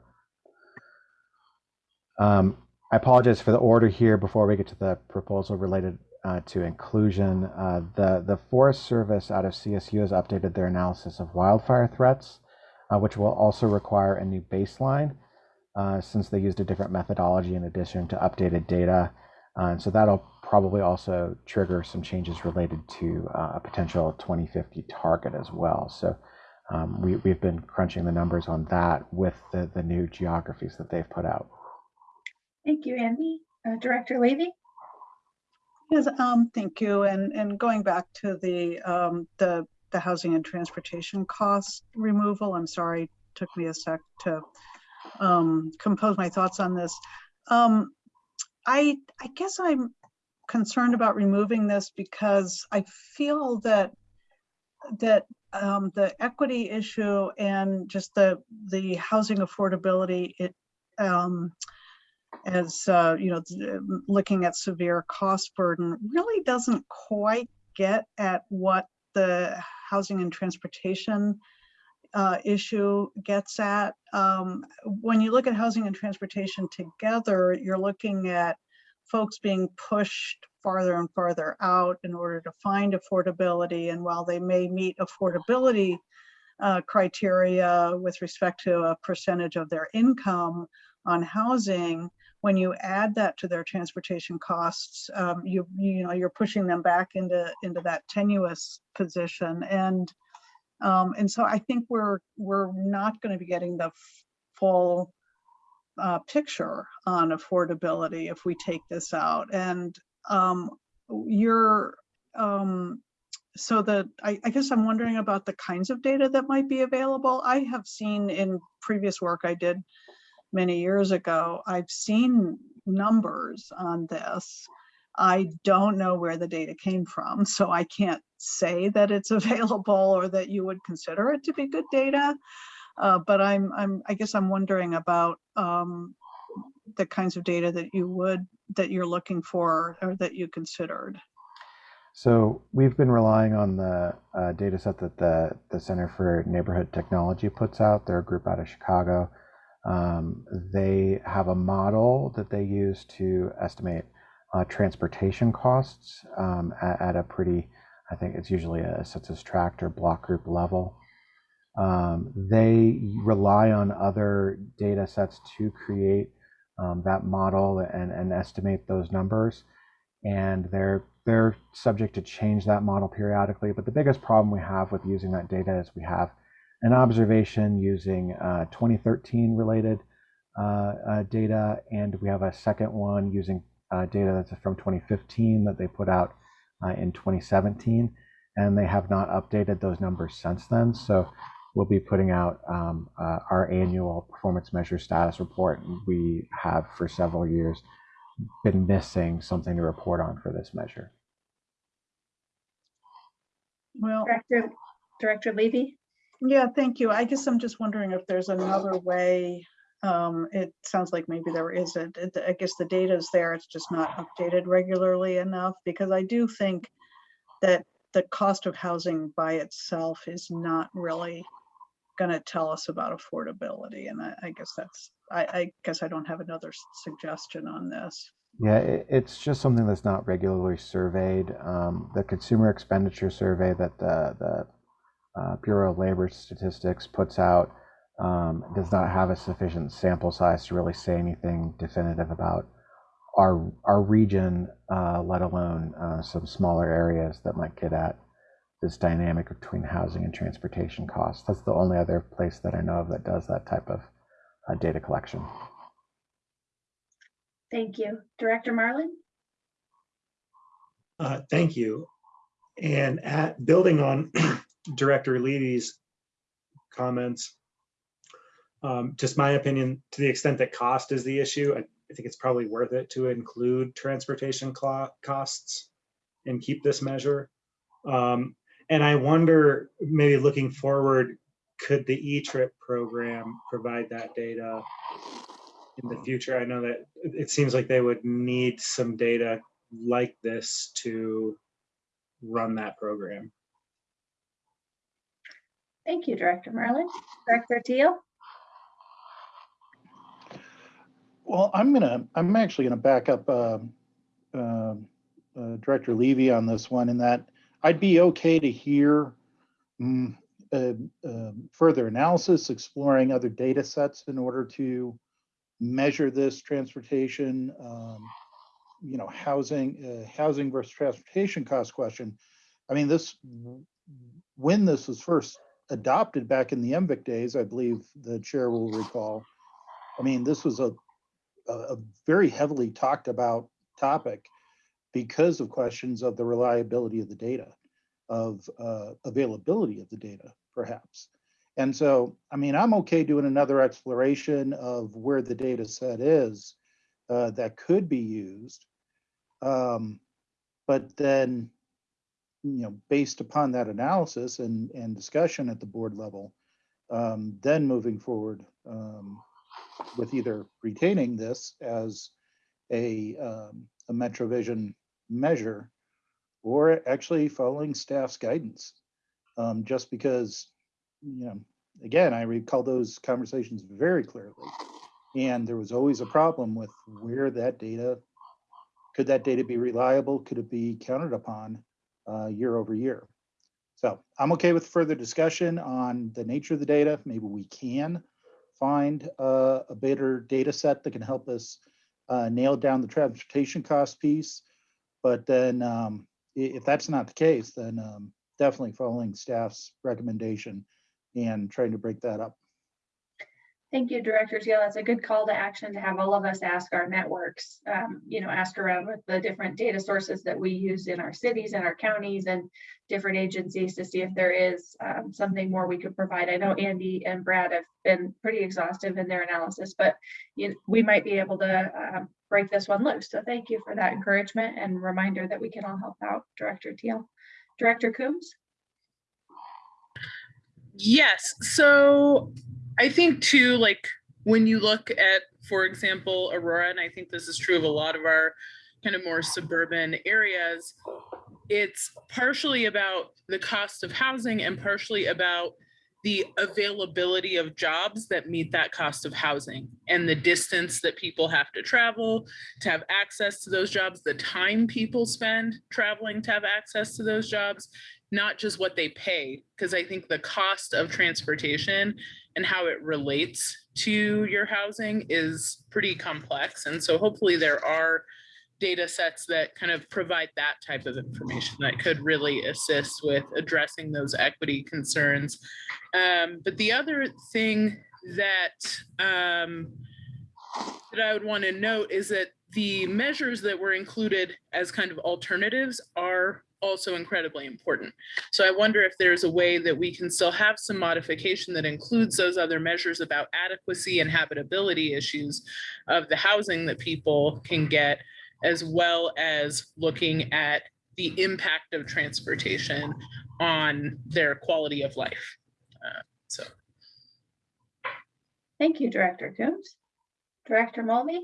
Um, I apologize for the order here before we get to the proposal related uh, to inclusion. Uh, the, the Forest Service out of CSU has updated their analysis of wildfire threats, uh, which will also require a new baseline uh, since they used a different methodology in addition to updated data. Uh, and so that'll probably also trigger some changes related to uh, a potential 2050 target as well. So we, we've been crunching the numbers on that with the, the new geographies that they've put out. Thank you, Andy. Uh, Director Levy? Yes, um, thank you. And, and going back to the, um, the, the housing and transportation cost removal, I'm sorry, took me a sec to, um, compose my thoughts on this. Um, I, I guess I'm concerned about removing this because I feel that, that, um, the equity issue and just the, the housing affordability, it, um, as uh, you know, looking at severe cost burden really doesn't quite get at what the housing and transportation uh, issue gets at. Um, when you look at housing and transportation together, you're looking at folks being pushed farther and farther out in order to find affordability. And while they may meet affordability uh, criteria with respect to a percentage of their income on housing, when you add that to their transportation costs, um, you you know you're pushing them back into into that tenuous position, and um, and so I think we're we're not going to be getting the full uh, picture on affordability if we take this out. And um, you're um, so that I, I guess I'm wondering about the kinds of data that might be available. I have seen in previous work I did many years ago, I've seen numbers on this. I don't know where the data came from, so I can't say that it's available or that you would consider it to be good data. Uh, but I'm, I'm, I guess I'm wondering about um, the kinds of data that you would, that you're looking for or that you considered. So we've been relying on the uh, data set that the, the Center for Neighborhood Technology puts out. They're a group out of Chicago. Um, they have a model that they use to estimate uh, transportation costs um, at, at, a pretty, I think it's usually a census tract or block group level. Um, they rely on other data sets to create um, that model and, and estimate those numbers. And they're they're subject to change that model periodically. But the biggest problem we have with using that data is we have an observation using uh, 2013 related uh, uh, data, and we have a second one using uh, data that's from 2015 that they put out uh, in 2017, and they have not updated those numbers since then. So we'll be putting out um, uh, our annual performance measure status report we have for several years been missing something to report on for this measure. Well, Director, Director Levy? yeah, thank you. I guess I'm just wondering if there's another way. Um, it sounds like maybe there isn't. It- I guess the data is there, it's just not updated regularly enough, because I do think that the cost of housing by itself is not really gonna tell us about affordability, and I, I guess that's, I, I guess I don't have another suggestion on this. Yeah, it, it's just something that's not regularly surveyed. Um, the consumer expenditure survey that the, the uh, Bureau of Labor Statistics puts out um, does not have a sufficient sample size to really say anything definitive about our our region, uh, let alone uh, some smaller areas that might get at this dynamic between housing and transportation costs. That's the only other place that I know of that does that type of uh, data collection. Thank you. Director Marlin? Uh, Thank you. And at, building on Director Levy's comments, um, just my opinion, to the extent that cost is the issue, I I think it's probably worth it to include transportation costs and keep this measure. Um, And I wonder, maybe looking forward, could the E-Trip program provide that data in the future? I know that it it seems like they would need some data like this to run that program. Thank you, Director Marlin. Director Teal? Well, I'm gonna, I'm actually gonna back up um, um, uh, Director Levy on this one in that I'd be okay to hear mm, uh, um, further analysis, exploring other data sets in order to measure this transportation, um, you know, housing, uh, housing versus transportation cost question. I mean, this, when this was first adopted back in the MVIC days, I believe the chair will recall. I mean, this was a, a, a very heavily talked about topic because of questions of the reliability of the data, of uh, availability of the data, perhaps. And so, I mean, I'm okay doing another exploration of where the data set is uh, that could be used. Um, but then, you know, based upon that analysis and, and discussion at the board level, um, then moving forward um, with either retaining this as a, um, a MetroVision measure or actually following staff's guidance. Um, just because, you know, again, I recall those conversations very clearly. And there was always a problem with where that data, could that data be reliable? Could it be counted upon uh, year over year? So I'm okay with further discussion on the nature of the data. Maybe we can find uh, a better data set that can help us uh, nail down the transportation cost piece. But then um, if that's not the case, then um, definitely following staff's recommendation and trying to break that up. Thank you, Director Teal. That's a good call to action to have all of us ask our networks, um, you know, ask around with the different data sources that we use in our cities and our counties and different agencies to see if there is um, something more we could provide. I know Andy and Brad have been pretty exhaustive in their analysis, but you, we might be able to um, break this one loose. So thank you for that encouragement and reminder that we can all help out, Director Teal. Director Coombs? Yes, so I think too, like when you look at, for example, Aurora, and I think this is true of a lot of our kind of more suburban areas, it's partially about the cost of housing and partially about the availability of jobs that meet that cost of housing and the distance that people have to travel to have access to those jobs, the time people spend traveling to have access to those jobs, not just what they pay. Because I think the cost of transportation and how it relates to your housing is pretty complex. And so hopefully there are data sets that kind of provide that type of information that could really assist with addressing those equity concerns. Um, but the other thing that um, that I would want to note is that the measures that were included as kind of alternatives are also incredibly important. So I wonder if there's a way that we can still have some modification that includes those other measures about adequacy and habitability issues of the housing that people can get, as well as looking at the impact of transportation on their quality of life. Uh, So. Thank you, Director Coombs. Director Mulvey?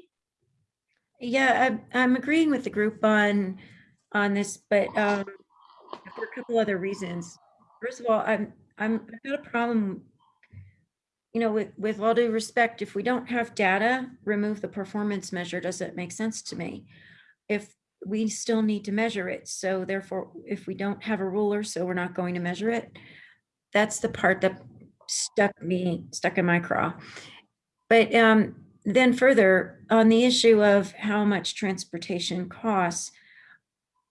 Yeah, I'm, I'm agreeing with the group on, on this, but um, for a couple other reasons. First of all, I'm, I'm, I've got a problem, you know, with, with all due respect, if we don't have data, remove the performance measure, does it make sense to me? If we still need to measure it, so therefore, if we don't have a ruler, so we're not going to measure it, that's the part that stuck me, stuck in my craw. But um, then further, on the issue of how much transportation costs,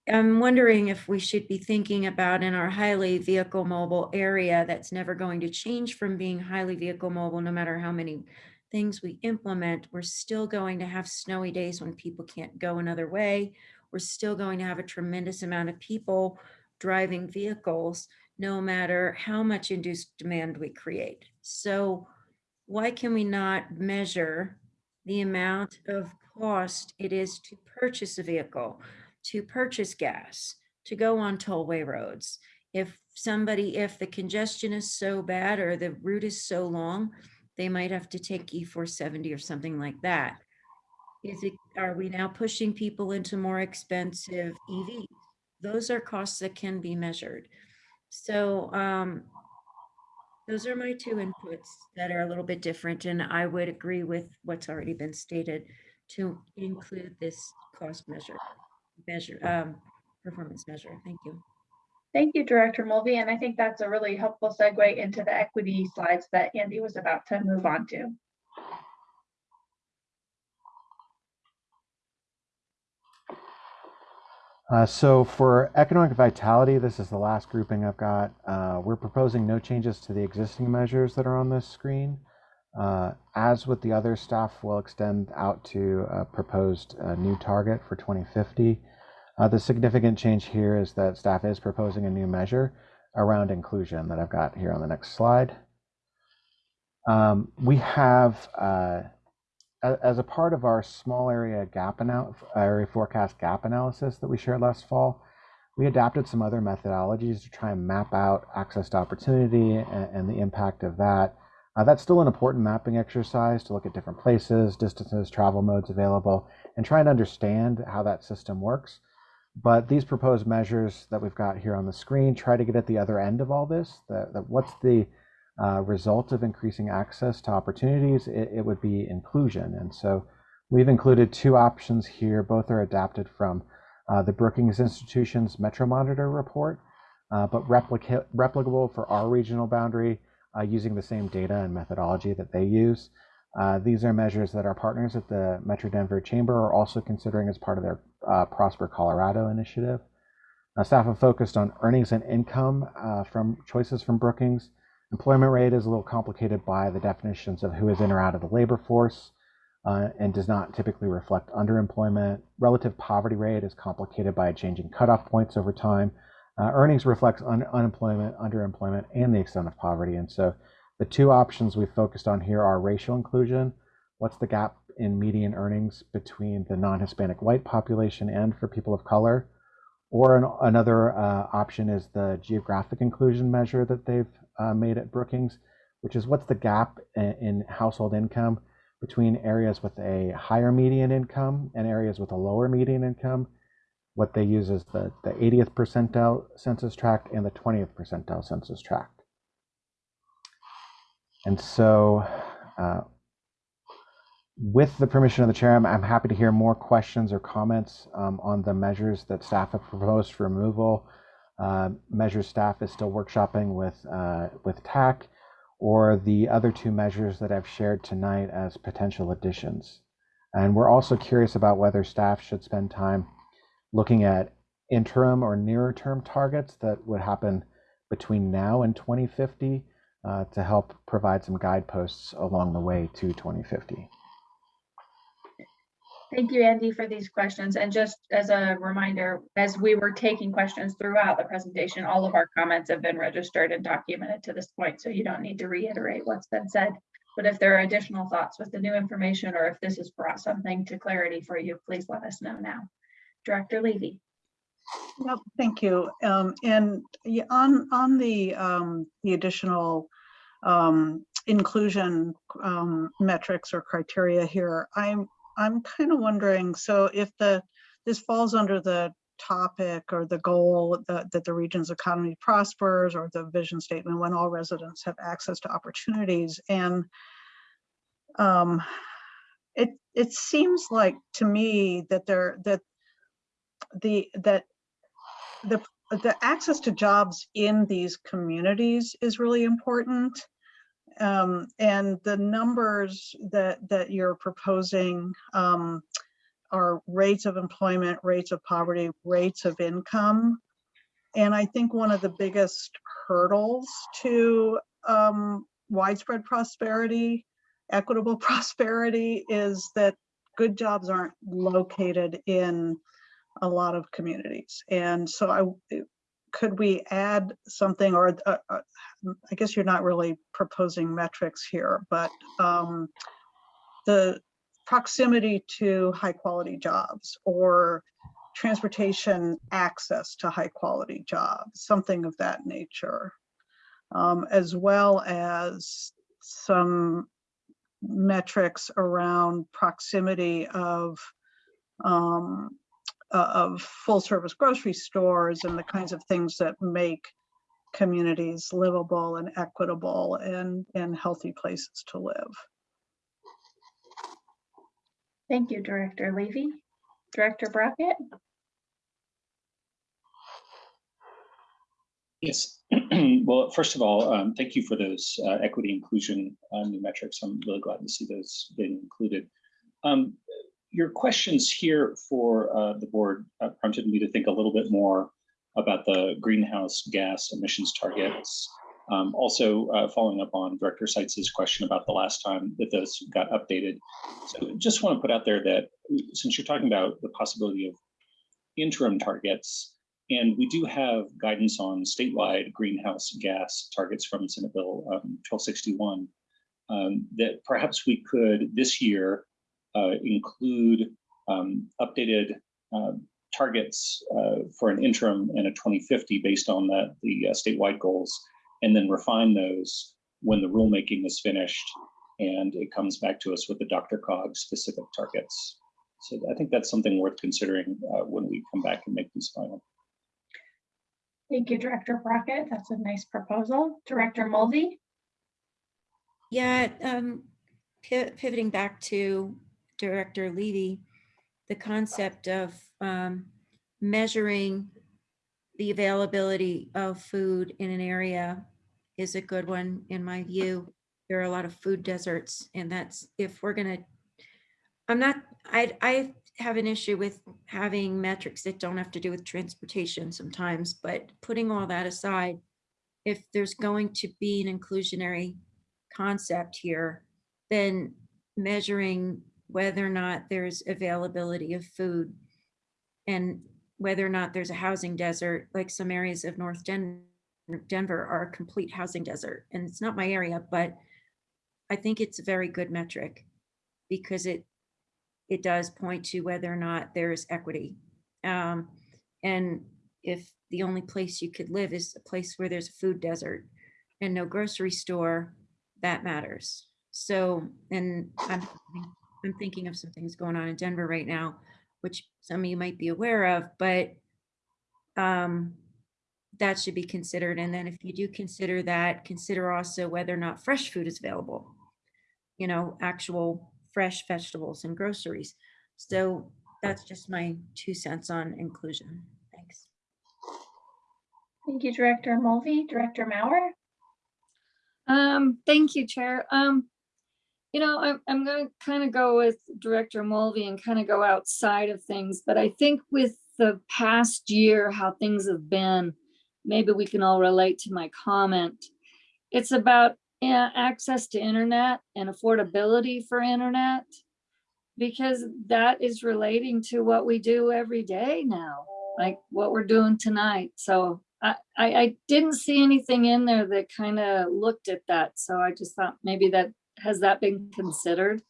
I'm wondering if we should be thinking about in our highly vehicle mobile area that's never going to change from being highly vehicle mobile, no matter how many things we implement, we're still going to have snowy days when people can't go another way. We're still going to have a tremendous amount of people driving vehicles, no matter how much induced demand we create. So why can we not measure the amount of cost it is to purchase a vehicle, to purchase gas, to go on tollway roads? If somebody, if the congestion is so bad or the route is so long, they might have to take E470 or something like that. Is it, are we now pushing people into more expensive EVs? Those are costs that can be measured. So um, those are my two inputs that are a little bit different, and I would agree with what's already been stated to include this cost measure, measure, um, performance measure. Thank you. Thank you, Director Mulvey, and I think that's a really helpful segue into the equity slides that Andy was about to move on to. Uh, so for economic vitality, this is the last grouping I've got. Uh, we're proposing no changes to the existing measures that are on this screen. Uh, as with the other staff, will extend out to a proposed uh, new target for 2050. Uh, the significant change here is that staff is proposing a new measure around inclusion that I've got here on the next slide. Um, we have uh, as a part of our small area gap area forecast gap analysis that we shared last fall, we adapted some other methodologies to try and map out access to opportunity and, and the impact of that. Uh, that's still an important mapping exercise to look at different places, distances, travel modes available, and try and understand how that system works. But these proposed measures that we've got here on the screen try to get at the other end of all this. The, what's the uh, result of increasing access to opportunities, it, it, would be inclusion. And so we've included two options here. Both are adapted from uh, the Brookings Institution's Metro Monitor report, uh, but replica replicable for our regional boundary uh, using the same data and methodology that they use. Uh, these are measures that our partners at the Metro Denver Chamber are also considering as part of their uh, Prosper Colorado initiative. staff have focused on earnings and income from choices from Brookings, Employment rate is a little complicated by the definitions of who is in or out of the labor force uh, and does not typically reflect underemployment. Relative poverty rate is complicated by changing cutoff points over time. Uh, earnings reflects un unemployment, underemployment, and the extent of poverty. And so the two options we focused on here are racial inclusion. What's the gap in median earnings between the non-Hispanic white population and for people of color? Or an, another uh, option is the geographic inclusion measure that they've uh, made at Brookings, which is what's the gap in, in household income between areas with a higher median income and areas with a lower median income. What they use is the, the 80th percentile census tract and the 20th percentile census tract. And so uh, with the permission of the chair, I'm, I'm, happy to hear more questions or comments um, on the measures that staff have proposed for removal uh, measures staff is still workshopping with uh, with TAC, or the other two measures that I've shared tonight as potential additions. And we're also curious about whether staff should spend time looking at interim or nearer term targets that would happen between now and 2050 uh, to help provide some guideposts along the way to 2050. Thank you, Andy, for these questions. And just as a reminder, as we were taking questions throughout the presentation, all of our comments have been registered and documented to this point, so you don't need to reiterate what's been said. But if there are additional thoughts with the new information, or if this has brought something to clarity for you, please let us know now. Director Levy. Yep, thank you. Um, and on, on the, um, the additional, um, inclusion, um, metrics or criteria here, I'm, I'm kind of wondering, so if the, this falls under the topic or the goal that, that the region's economy prospers or the vision statement when all residents have access to opportunities and um, it, it seems like to me that there, that the, that the, the access to jobs in these communities is really important. Um, and the numbers that, that you're proposing um, are rates of employment, rates of poverty, rates of income. And I think one of the biggest hurdles to um, widespread prosperity, equitable prosperity is that good jobs aren't located in a lot of communities. And so I, could we add something or uh, uh, I guess you're not really proposing metrics here, but um, the proximity to high quality jobs or transportation access to high quality jobs, something of that nature, um, as well as some metrics around proximity of um, uh, of full service grocery stores and the kinds of things that make communities livable and equitable and, and healthy places to live. Thank you, Director Levy. Director Brockett? Yes. well, first of all, um, thank you for those uh, equity inclusion uh, new metrics. I'm really glad to see those being included. Um, your questions here for uh, the board uh, prompted me to think a little bit more about the greenhouse gas emissions targets. Um, also, uh, following up on Director Seitz's question about the last time that those got updated. So just want to put out there that since you're talking about the possibility of interim targets, and we do have guidance on statewide greenhouse gas targets from Senate Bill um, 1261, um, that perhaps we could this year include um, updated uh, targets uh, for an interim and a 2050 based on the, the uh, statewide goals, and then refine those when the rulemaking is finished and it comes back to us with the DRCOG specific targets. So I think that's something worth considering uh, when we come back and make these final. Thank you, Director Brockett. That's a nice proposal. Director Mulvey? Yeah, um, pivoting back to Director Levy, the concept of um, measuring the availability of food in an area is a good one in my view. There are a lot of food deserts and that's if we're gonna, I'm not, I, I have an issue with having metrics that don't have to do with transportation sometimes, but putting all that aside, if there's going to be an inclusionary concept here, then measuring whether or not there's availability of food and whether or not there's a housing desert, like some areas of North Den Denver are a complete housing desert. And it's not my area, but I think it's a very good metric because it it does point to whether or not there is equity. Um, and if the only place you could live is a place where there's a food desert and no grocery store, that matters. So, and I'm I'm thinking of some things going on in Denver right now, which some of you might be aware of, but um, that should be considered. And then if you do consider that, consider also whether or not fresh food is available, you know, actual fresh vegetables and groceries. So that's just my two cents on inclusion. Thanks. Thank you, Director Mulvey. Director Maurer? Um, thank you, Chair. Um, you know, I'm, I'm going to kind of go with Director Mulvey and kind of go outside of things, but I think with the past year, how things have been, maybe we can all relate to my comment. It's about yeah, access to internet and affordability for internet. because that is relating to what we do every day now, like what we're doing tonight. So I, I, I didn't see anything in there that kind of looked at that. So I just thought maybe that, has that been considered?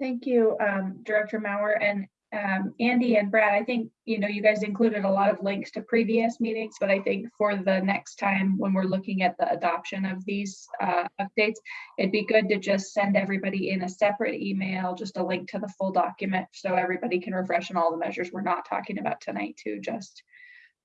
Thank you, um, Director Maurer and um, Andy and Brad. I think, you know, you guys included a lot of links to previous meetings, but I think for the next time when we're looking at the adoption of these uh, updates, it'd be good to just send everybody in a separate email, just a link to the full document so everybody can refresh on all the measures we're not talking about tonight too, just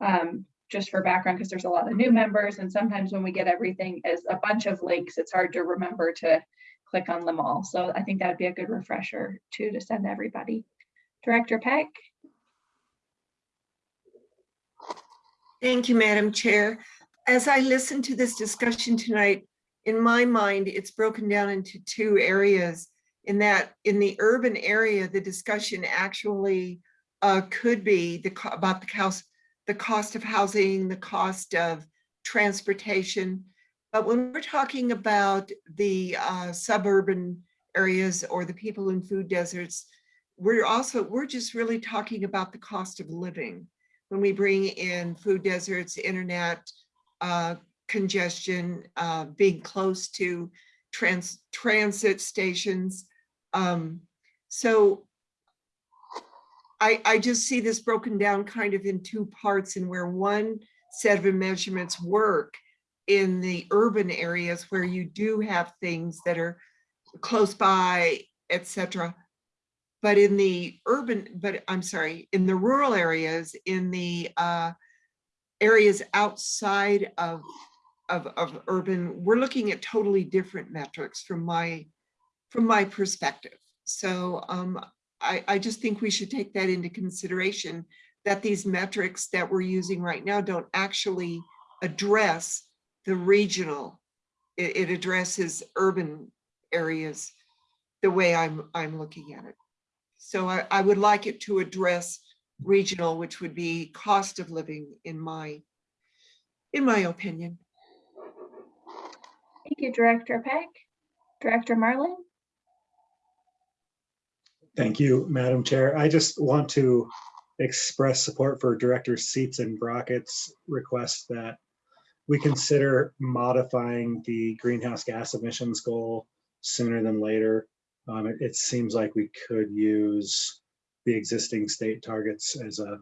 um, just for background, because there's a lot of new members and sometimes when we get everything as a bunch of links, it's hard to remember to click on them all. So I think that'd be a good refresher too to send everybody. Director Peck? Thank you, Madam Chair. As I listen to this discussion tonight, in my mind, it's broken down into two areas. In that, in the urban area, the discussion actually uh, could be the about the cost, the cost of housing, the cost of transportation. But when we're talking about the uh, suburban areas or the people in food deserts, we're also, we're just really talking about the cost of living. When we bring in food deserts, internet, uh, congestion, uh, being close to trans transit stations. Um, so I, I just see this broken down kind of in two parts and where one set of measurements work in the urban areas where you do have things that are close by, et cetera. But in the urban, but I'm sorry, in the rural areas, in the uh, areas outside of, of, of urban, we're looking at totally different metrics from my, from my perspective. So um, I, I just think we should take that into consideration, that these metrics that we're using right now don't actually address the regional. It, it addresses urban areas the way I'm, I'm looking at it. So I, I would like it to address regional, which would be cost of living in my, in my opinion. Thank you, Director Peck. Director Marlin? Thank you, Madam Chair. I just want to express support for Director Seats and Brockett's request that we consider modifying the greenhouse gas emissions goal sooner than later. Um, it, it seems like we could use the existing state targets as a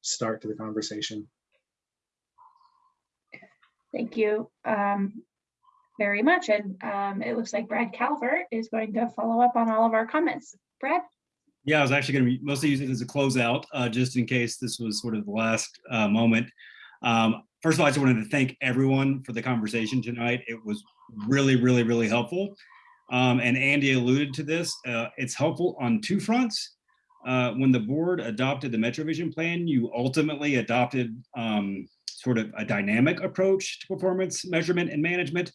start to the conversation. Thank you um, very much. And um, it looks like Brad Calvert is going to follow up on all of our comments. Brad? Yeah, I was actually going to mostly use it as a closeout, uh, just in case this was sort of the last uh, moment. Um, first of all, I just wanted to thank everyone for the conversation tonight. It was really, really, really helpful. Um, and Andy alluded to this. Uh, it's helpful on two fronts. Uh, when the board adopted the MetroVision plan, you ultimately adopted um, sort of a dynamic approach to performance measurement and management.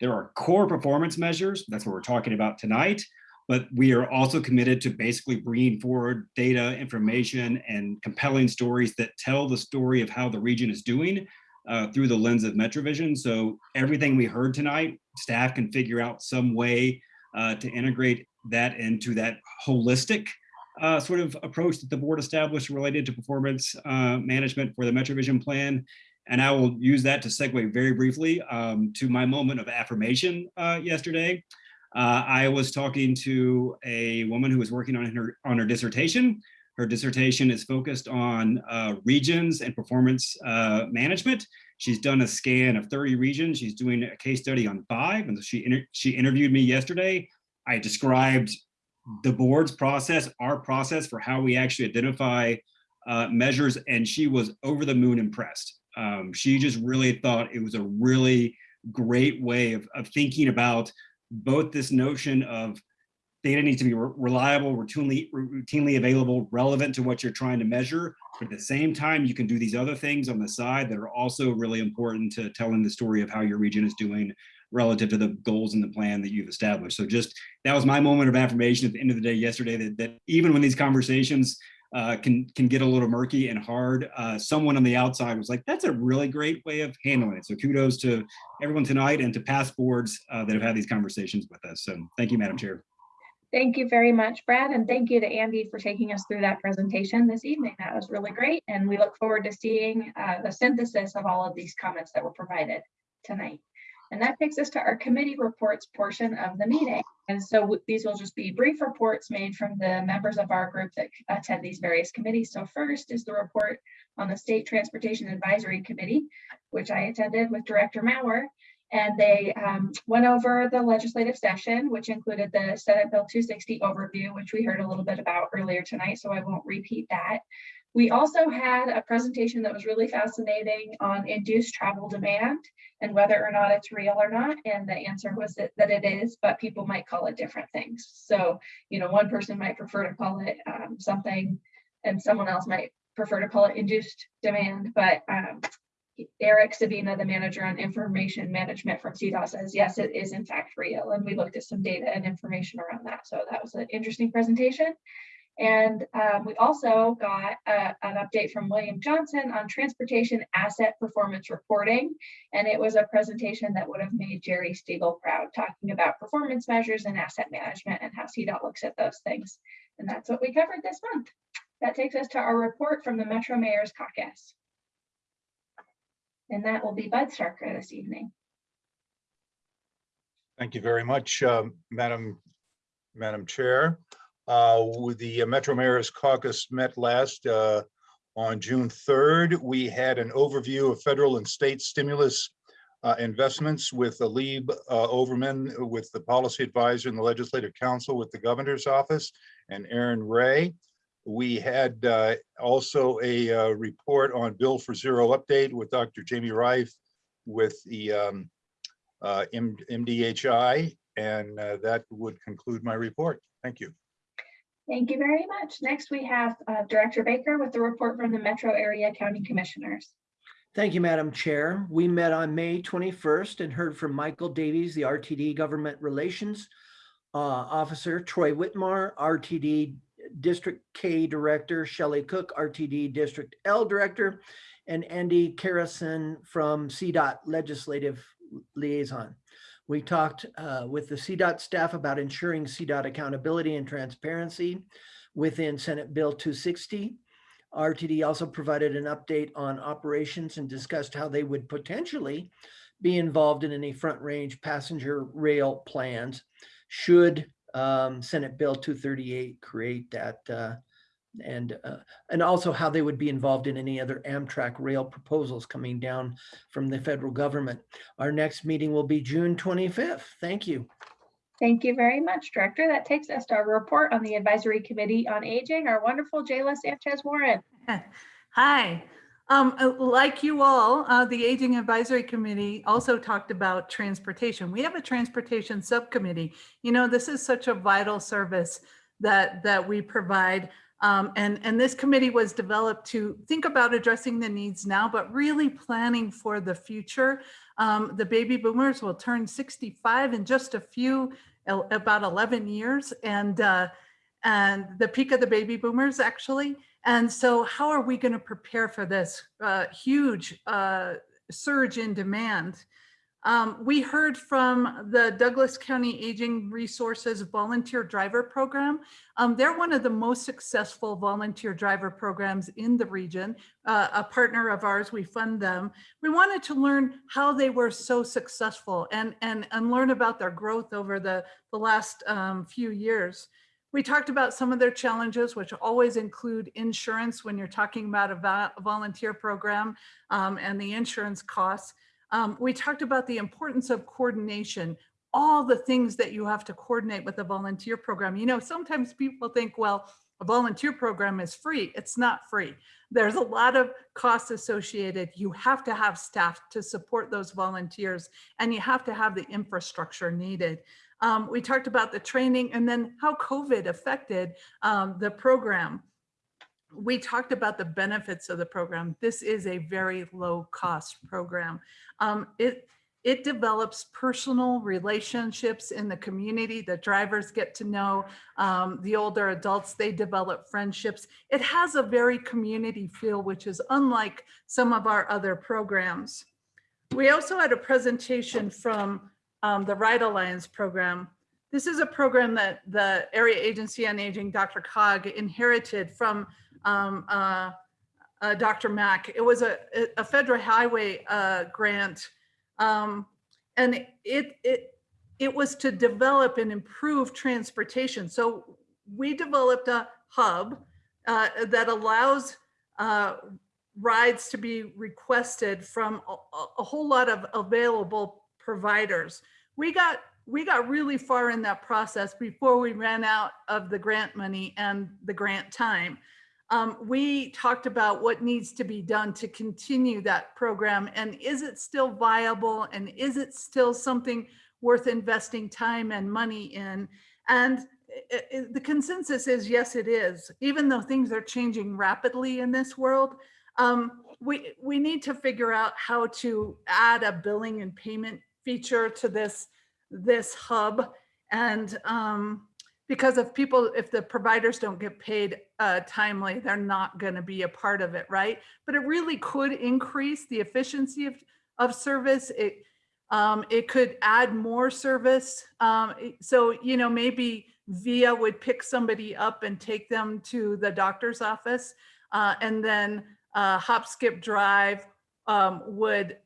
There are core performance measures. That's what we're talking about tonight. But we are also committed to basically bringing forward data, information, and compelling stories that tell the story of how the region is doing uh, through the lens of MetroVision. So everything we heard tonight, staff can figure out some way uh, to integrate that into that holistic uh, sort of approach that the board established related to performance uh, management for the MetroVision plan. And I will use that to segue very briefly um, to my moment of affirmation uh, yesterday. Uh, I was talking to a woman who was working on her on her dissertation. Her dissertation is focused on uh, regions and performance uh, management. She's done a scan of 30 regions. She's doing a case study on five, and she inter she interviewed me yesterday. I described the board's process, our process for how we actually identify uh, measures, and she was over the moon impressed. Um, she just really thought it was a really great way of, of thinking about both this notion of data needs to be re reliable, routinely, routinely available, relevant to what you're trying to measure. But at the same time, you can do these other things on the side that are also really important to telling the story of how your region is doing relative to the goals and the plan that you've established. So just that was my moment of affirmation at the end of the day yesterday that, that even when these conversations uh, can can get a little murky and hard. Uh, someone on the outside was like, that's a really great way of handling it. So kudos to everyone tonight and to past boards uh, that have had these conversations with us. So thank you, Madam Chair. Thank you very much, Brad, and thank you to Andy for taking us through that presentation this evening. That was really great, and we look forward to seeing uh, the synthesis of all of these comments that were provided tonight. And that takes us to our committee reports portion of the meeting. And so these will just be brief reports made from the members of our group that attend these various committees. So first is the report on the State Transportation Advisory Committee, which I attended with Director Maurer. And they um, went over the legislative session, which included the Senate Bill 260 overview, which we heard a little bit about earlier tonight, so I won't repeat that. We also had a presentation that was really fascinating on induced travel demand and whether or not it's real or not. And the answer was that, that it is, but people might call it different things. So, you know, one person might prefer to call it um, something and someone else might prefer to call it induced demand, but um, Eric Sabina, the manager on information management from CDOT says, yes, it is in fact real. And we looked at some data and information around that. So that was an interesting presentation. And um, we also got uh, an update from William Johnson on transportation asset performance reporting. And it was a presentation that would have made Jerry Stiegel proud, talking about performance measures and asset management and how CDOT looks at those things. And that's what we covered this month. That takes us to our report from the Metro Mayor's Caucus. And that will be Bud Starker this evening. Thank you very much, um, Madam, Madam Chair. Uh, the Metro Mayor's Caucus met last uh, on June 3rd. We had an overview of federal and state stimulus uh, investments with Alib uh, Overman with the policy advisor in the Legislative Council with the Governor's Office and Aaron Ray. We had uh, also a uh, report on Built for Zero update with Dr. Jamie Rife with the um, uh, MDHI, and uh, that would conclude my report. Thank you. Thank you very much. Next, we have uh, Director Baker with the report from the Metro Area County Commissioners. Thank you, Madam Chair. We met on May 21st and heard from Michael Davies, the RTD Government Relations uh, Officer, Troy Whitmar, RTD District K Director, Shelley Cook, RTD District L Director, and Andy Karsian from CDOT Legislative Liaison. We talked uh, with the CDOT staff about ensuring CDOT accountability and transparency within Senate Bill 260. RTD also provided an update on operations and discussed how they would potentially be involved in any front range passenger rail plans should um, Senate Bill 238 create that uh, and uh, and also how they would be involved in any other Amtrak rail proposals coming down from the federal government. Our next meeting will be June 25th. Thank you. Thank you very much, Director. That takes us to our report on the Advisory Committee on Aging, our wonderful Jayla Sanchez Warren. Hi. Um, uh, like you all, uh, the Aging Advisory Committee also talked about transportation. We have a transportation subcommittee. You know, this is such a vital service that that we provide. Um, and, and this committee was developed to think about addressing the needs now, but really planning for the future. Um, the baby boomers will turn 65 in just a few, about 11 years. And, uh, and the peak of the baby boomers actually. And so how are we going to prepare for this uh, huge uh, surge in demand? Um, we heard from the Douglas County Aging Resources Volunteer Driver Program. Um, they're one of the most successful volunteer driver programs in the region. Uh, a partner of ours, we fund them. We wanted to learn how they were so successful and, and, and learn about their growth over the, the last um, few years. We talked about some of their challenges, which always include insurance when you're talking about a, volunteer program um, and the insurance costs. Um, we talked about the importance of coordination, all the things that you have to coordinate with a volunteer program. You know, sometimes people think, well, a volunteer program is free. It's not free. There's a lot of costs associated. You have to have staff to support those volunteers and you have to have the infrastructure needed. Um, we talked about the training and then how COVID affected um, the program. We talked about the benefits of the program. This is a very low cost program. Um, it, it develops personal relationships in the community. The drivers get to know um, the older adults, they develop friendships. It has a very community feel, which is unlike some of our other programs. We also had a presentation from um, the Ride Alliance program. this is a program that the Area Agency on Aging, DRCOG, inherited from um, uh, uh, DRMAC. It was a, a federal highway uh, grant. Um, and it, it, it was to develop and improve transportation. So we developed a hub uh, that allows uh, rides to be requested from a, a- a whole lot of available providers. We got we got really far in that process before we ran out of the grant money and the grant time. Um, we talked about what needs to be done to continue that program and is it still viable and is it still something worth investing time and money in? And i- i- the consensus is yes, it is, even though things are changing rapidly in this world. Um, we, we need to figure out how to add a billing and payment feature to this, this hub. And um, because if people, if the providers don't get paid uh, timely, they're not going to be a part of it, right? But it really could increase the efficiency of, of service. It, um, it could add more service. Um, so, you know, maybe VIA would pick somebody up and take them to the doctor's office. Uh, and then uh, Hop Skip Drive um, would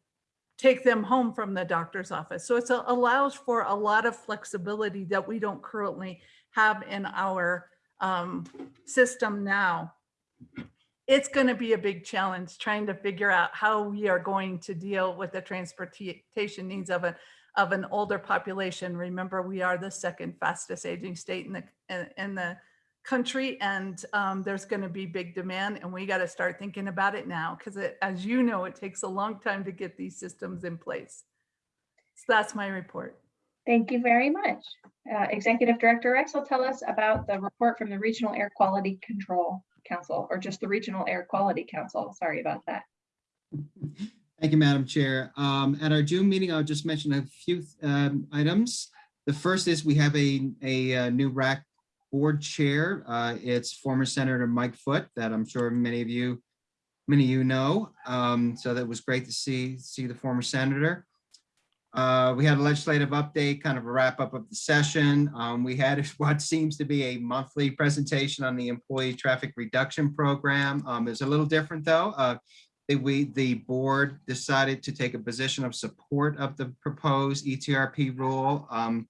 take them home from the doctor's office. So it allows for a lot of flexibility that we don't currently have in our um, system now. It's going to be a big challenge trying to figure out how we are going to deal with the transportation needs of a of an older population. Remember, we are the second fastest aging state in the in, in the country, and um, there's going to be big demand, and we got to start thinking about it now because, as you know, it takes a long time to get these systems in place. So that's my report. Thank you very much. Uh, Executive Director Rex will tell us about the report from the Regional Air Quality Control Council, or just the Regional Air Quality Council. Sorry about that. Thank you, Madam Chair. Um, At our June meeting, I'll just mention a few um, items. The first is we have a, a uh, new RAC board chair. Uh, It's former Senator Mike Foote that I'm sure many of you, many of you know. Um, So that was great to see, see the former senator. Uh, We had a legislative update, kind of a wrap up of the session. Um, We had what seems to be a monthly presentation on the employee traffic reduction program. Um, It's a little different, though. Uh, we, the board decided to take a position of support of the proposed ETRP rule. Um,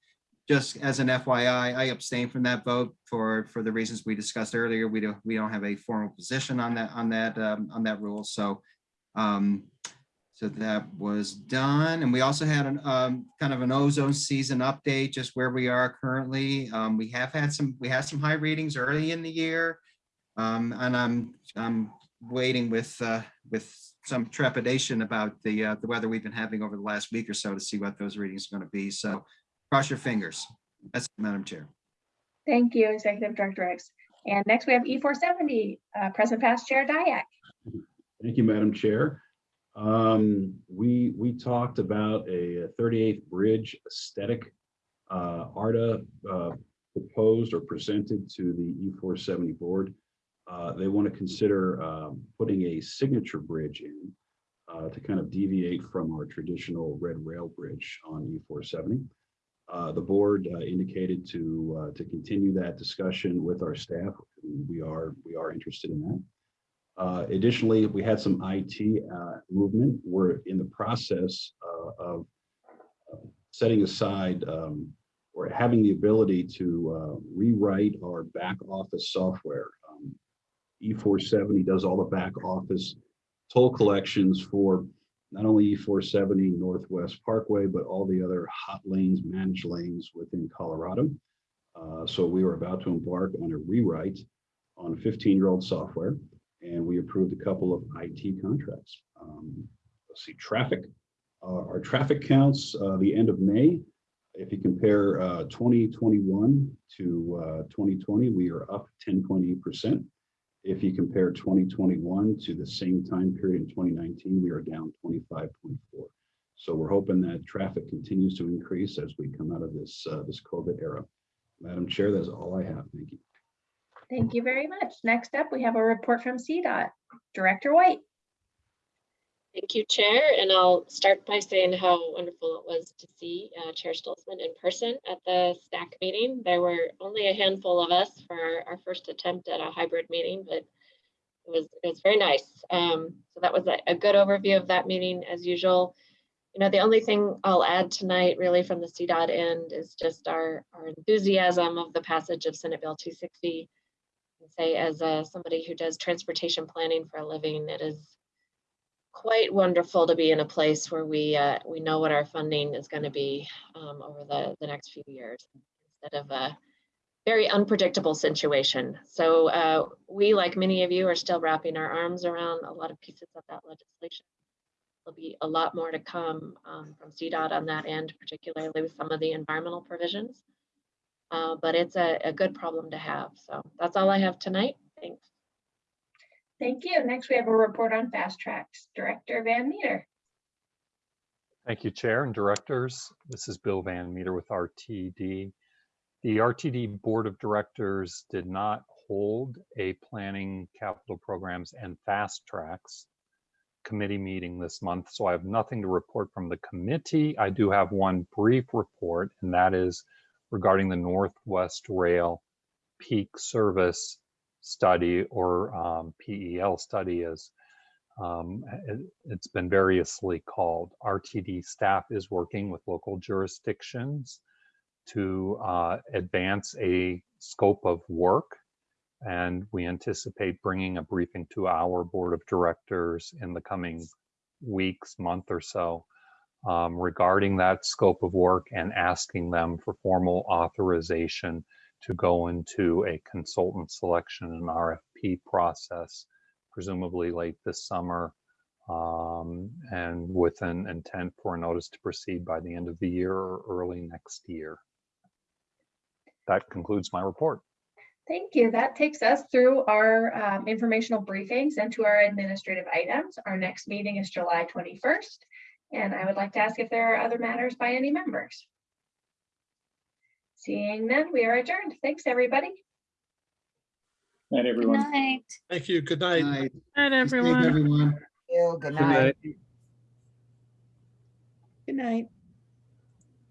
Just as an FYI, I abstained from that vote for, for the reasons we discussed earlier. We don't, we don't have a formal position on that, on that, um, on that rule. So, um, so that was done. And we also had an, um, kind of an ozone season update, just where we are currently. Um, we have had some, we had some high readings early in the year. Um, and I'm, I'm waiting with, uh, with some trepidation about the, uh, the weather we've been having over the last week or so to see what those readings are going to be. So cross your fingers. That's it, Madam Chair. Thank you, Executive Director Rex. And next we have E four seventy, uh, President Past Chair Dyak. Thank you, Madam Chair. Um, we, we talked about a 38th Bridge aesthetic. Uh, ARDA, uh, proposed or presented to the E470 board. Uh, they want to consider, um, putting a signature bridge in, uh, to kind of deviate from our traditional red rail bridge on E470. Uh, the board uh, indicated to, to continue that discussion with our staff. We are, we are interested in that. Uh, Additionally, we had some IT uh, movement. We're in the process uh, of uh, setting aside um, or having the ability to uh, rewrite our back office software. Um, E470 does all the back office toll collections for not only E470 Northwest Parkway, but all the other hot lanes, managed lanes within Colorado. So we were about to embark on a rewrite on 15-year-old software and we approved a couple of IT contracts. Um, Let's see, traffic, uh, our traffic counts, uh, the end of May, if you compare uh, 2021 to uh, 2020, we are up 10.8%. If you compare 2021 to the same time period in 2019, we are down 25.4. So we're hoping that traffic continues to increase as we come out of this, uh, this COVID era. Madam Chair, that's all I have. Thank you. Thank you very much. Next up, we have a report from CDOT. Director White. Thank you, Chair, and I'll start by saying how wonderful it was to see uh, Chair Stolzmann in person at the STAC meeting. There were only a handful of us for our- our first attempt at a hybrid meeting, but it was, it was very nice. Um, So that was a, a good overview of that meeting as usual. You know, the only thing I'll add tonight really from the CDOT end is just our, our enthusiasm of the passage of Senate Bill 260. Say, as uh, somebody who does transportation planning for a living, it is quite wonderful to be in a place where we uh, we know what our funding is going to be um, over the the next few years instead of a very unpredictable situation. So uh, we, like many of you, are still wrapping our arms around a lot of pieces of that legislation. There'll be a lot more to come um, from CDOT on that end, particularly with some of the environmental provisions. Uh, but it's a, a good problem to have. So that's all I have tonight. Thanks. Thank you. Next, we have a report on fast tracks. Director Van Meter. Thank you, Chair and Directors. This is Bill Van Meter with RTD. The RTD Board of Directors did not hold a Planning Capital Programs and Fast Tracks committee meeting this month, so I have nothing to report from the committee. I do have one brief report, and that is regarding the Northwest Rail Peak Service Study, or um, PEL study, as um, it, it's been variously called. RTD staff is working with local jurisdictions to uh, advance a scope of work. And we anticipate bringing a briefing to our board of directors in the coming weeks, month or so um, regarding that scope of work and asking them for formal authorization to go into a consultant selection and RFP process, presumably late this summer, um, and with an intent for a notice to proceed by the end of the year or early next year. That concludes my report. Thank you. That takes us through our um, informational briefings and to our administrative items. Our next meeting is July 21st. And I would like to ask if there are other matters by any members. Seeing none, we are adjourned. Thanks, everybody. Night, everyone. Night. Thank you. Good night. Night. Night, Be safe, everyone. Everyone. Good Good night. Good night.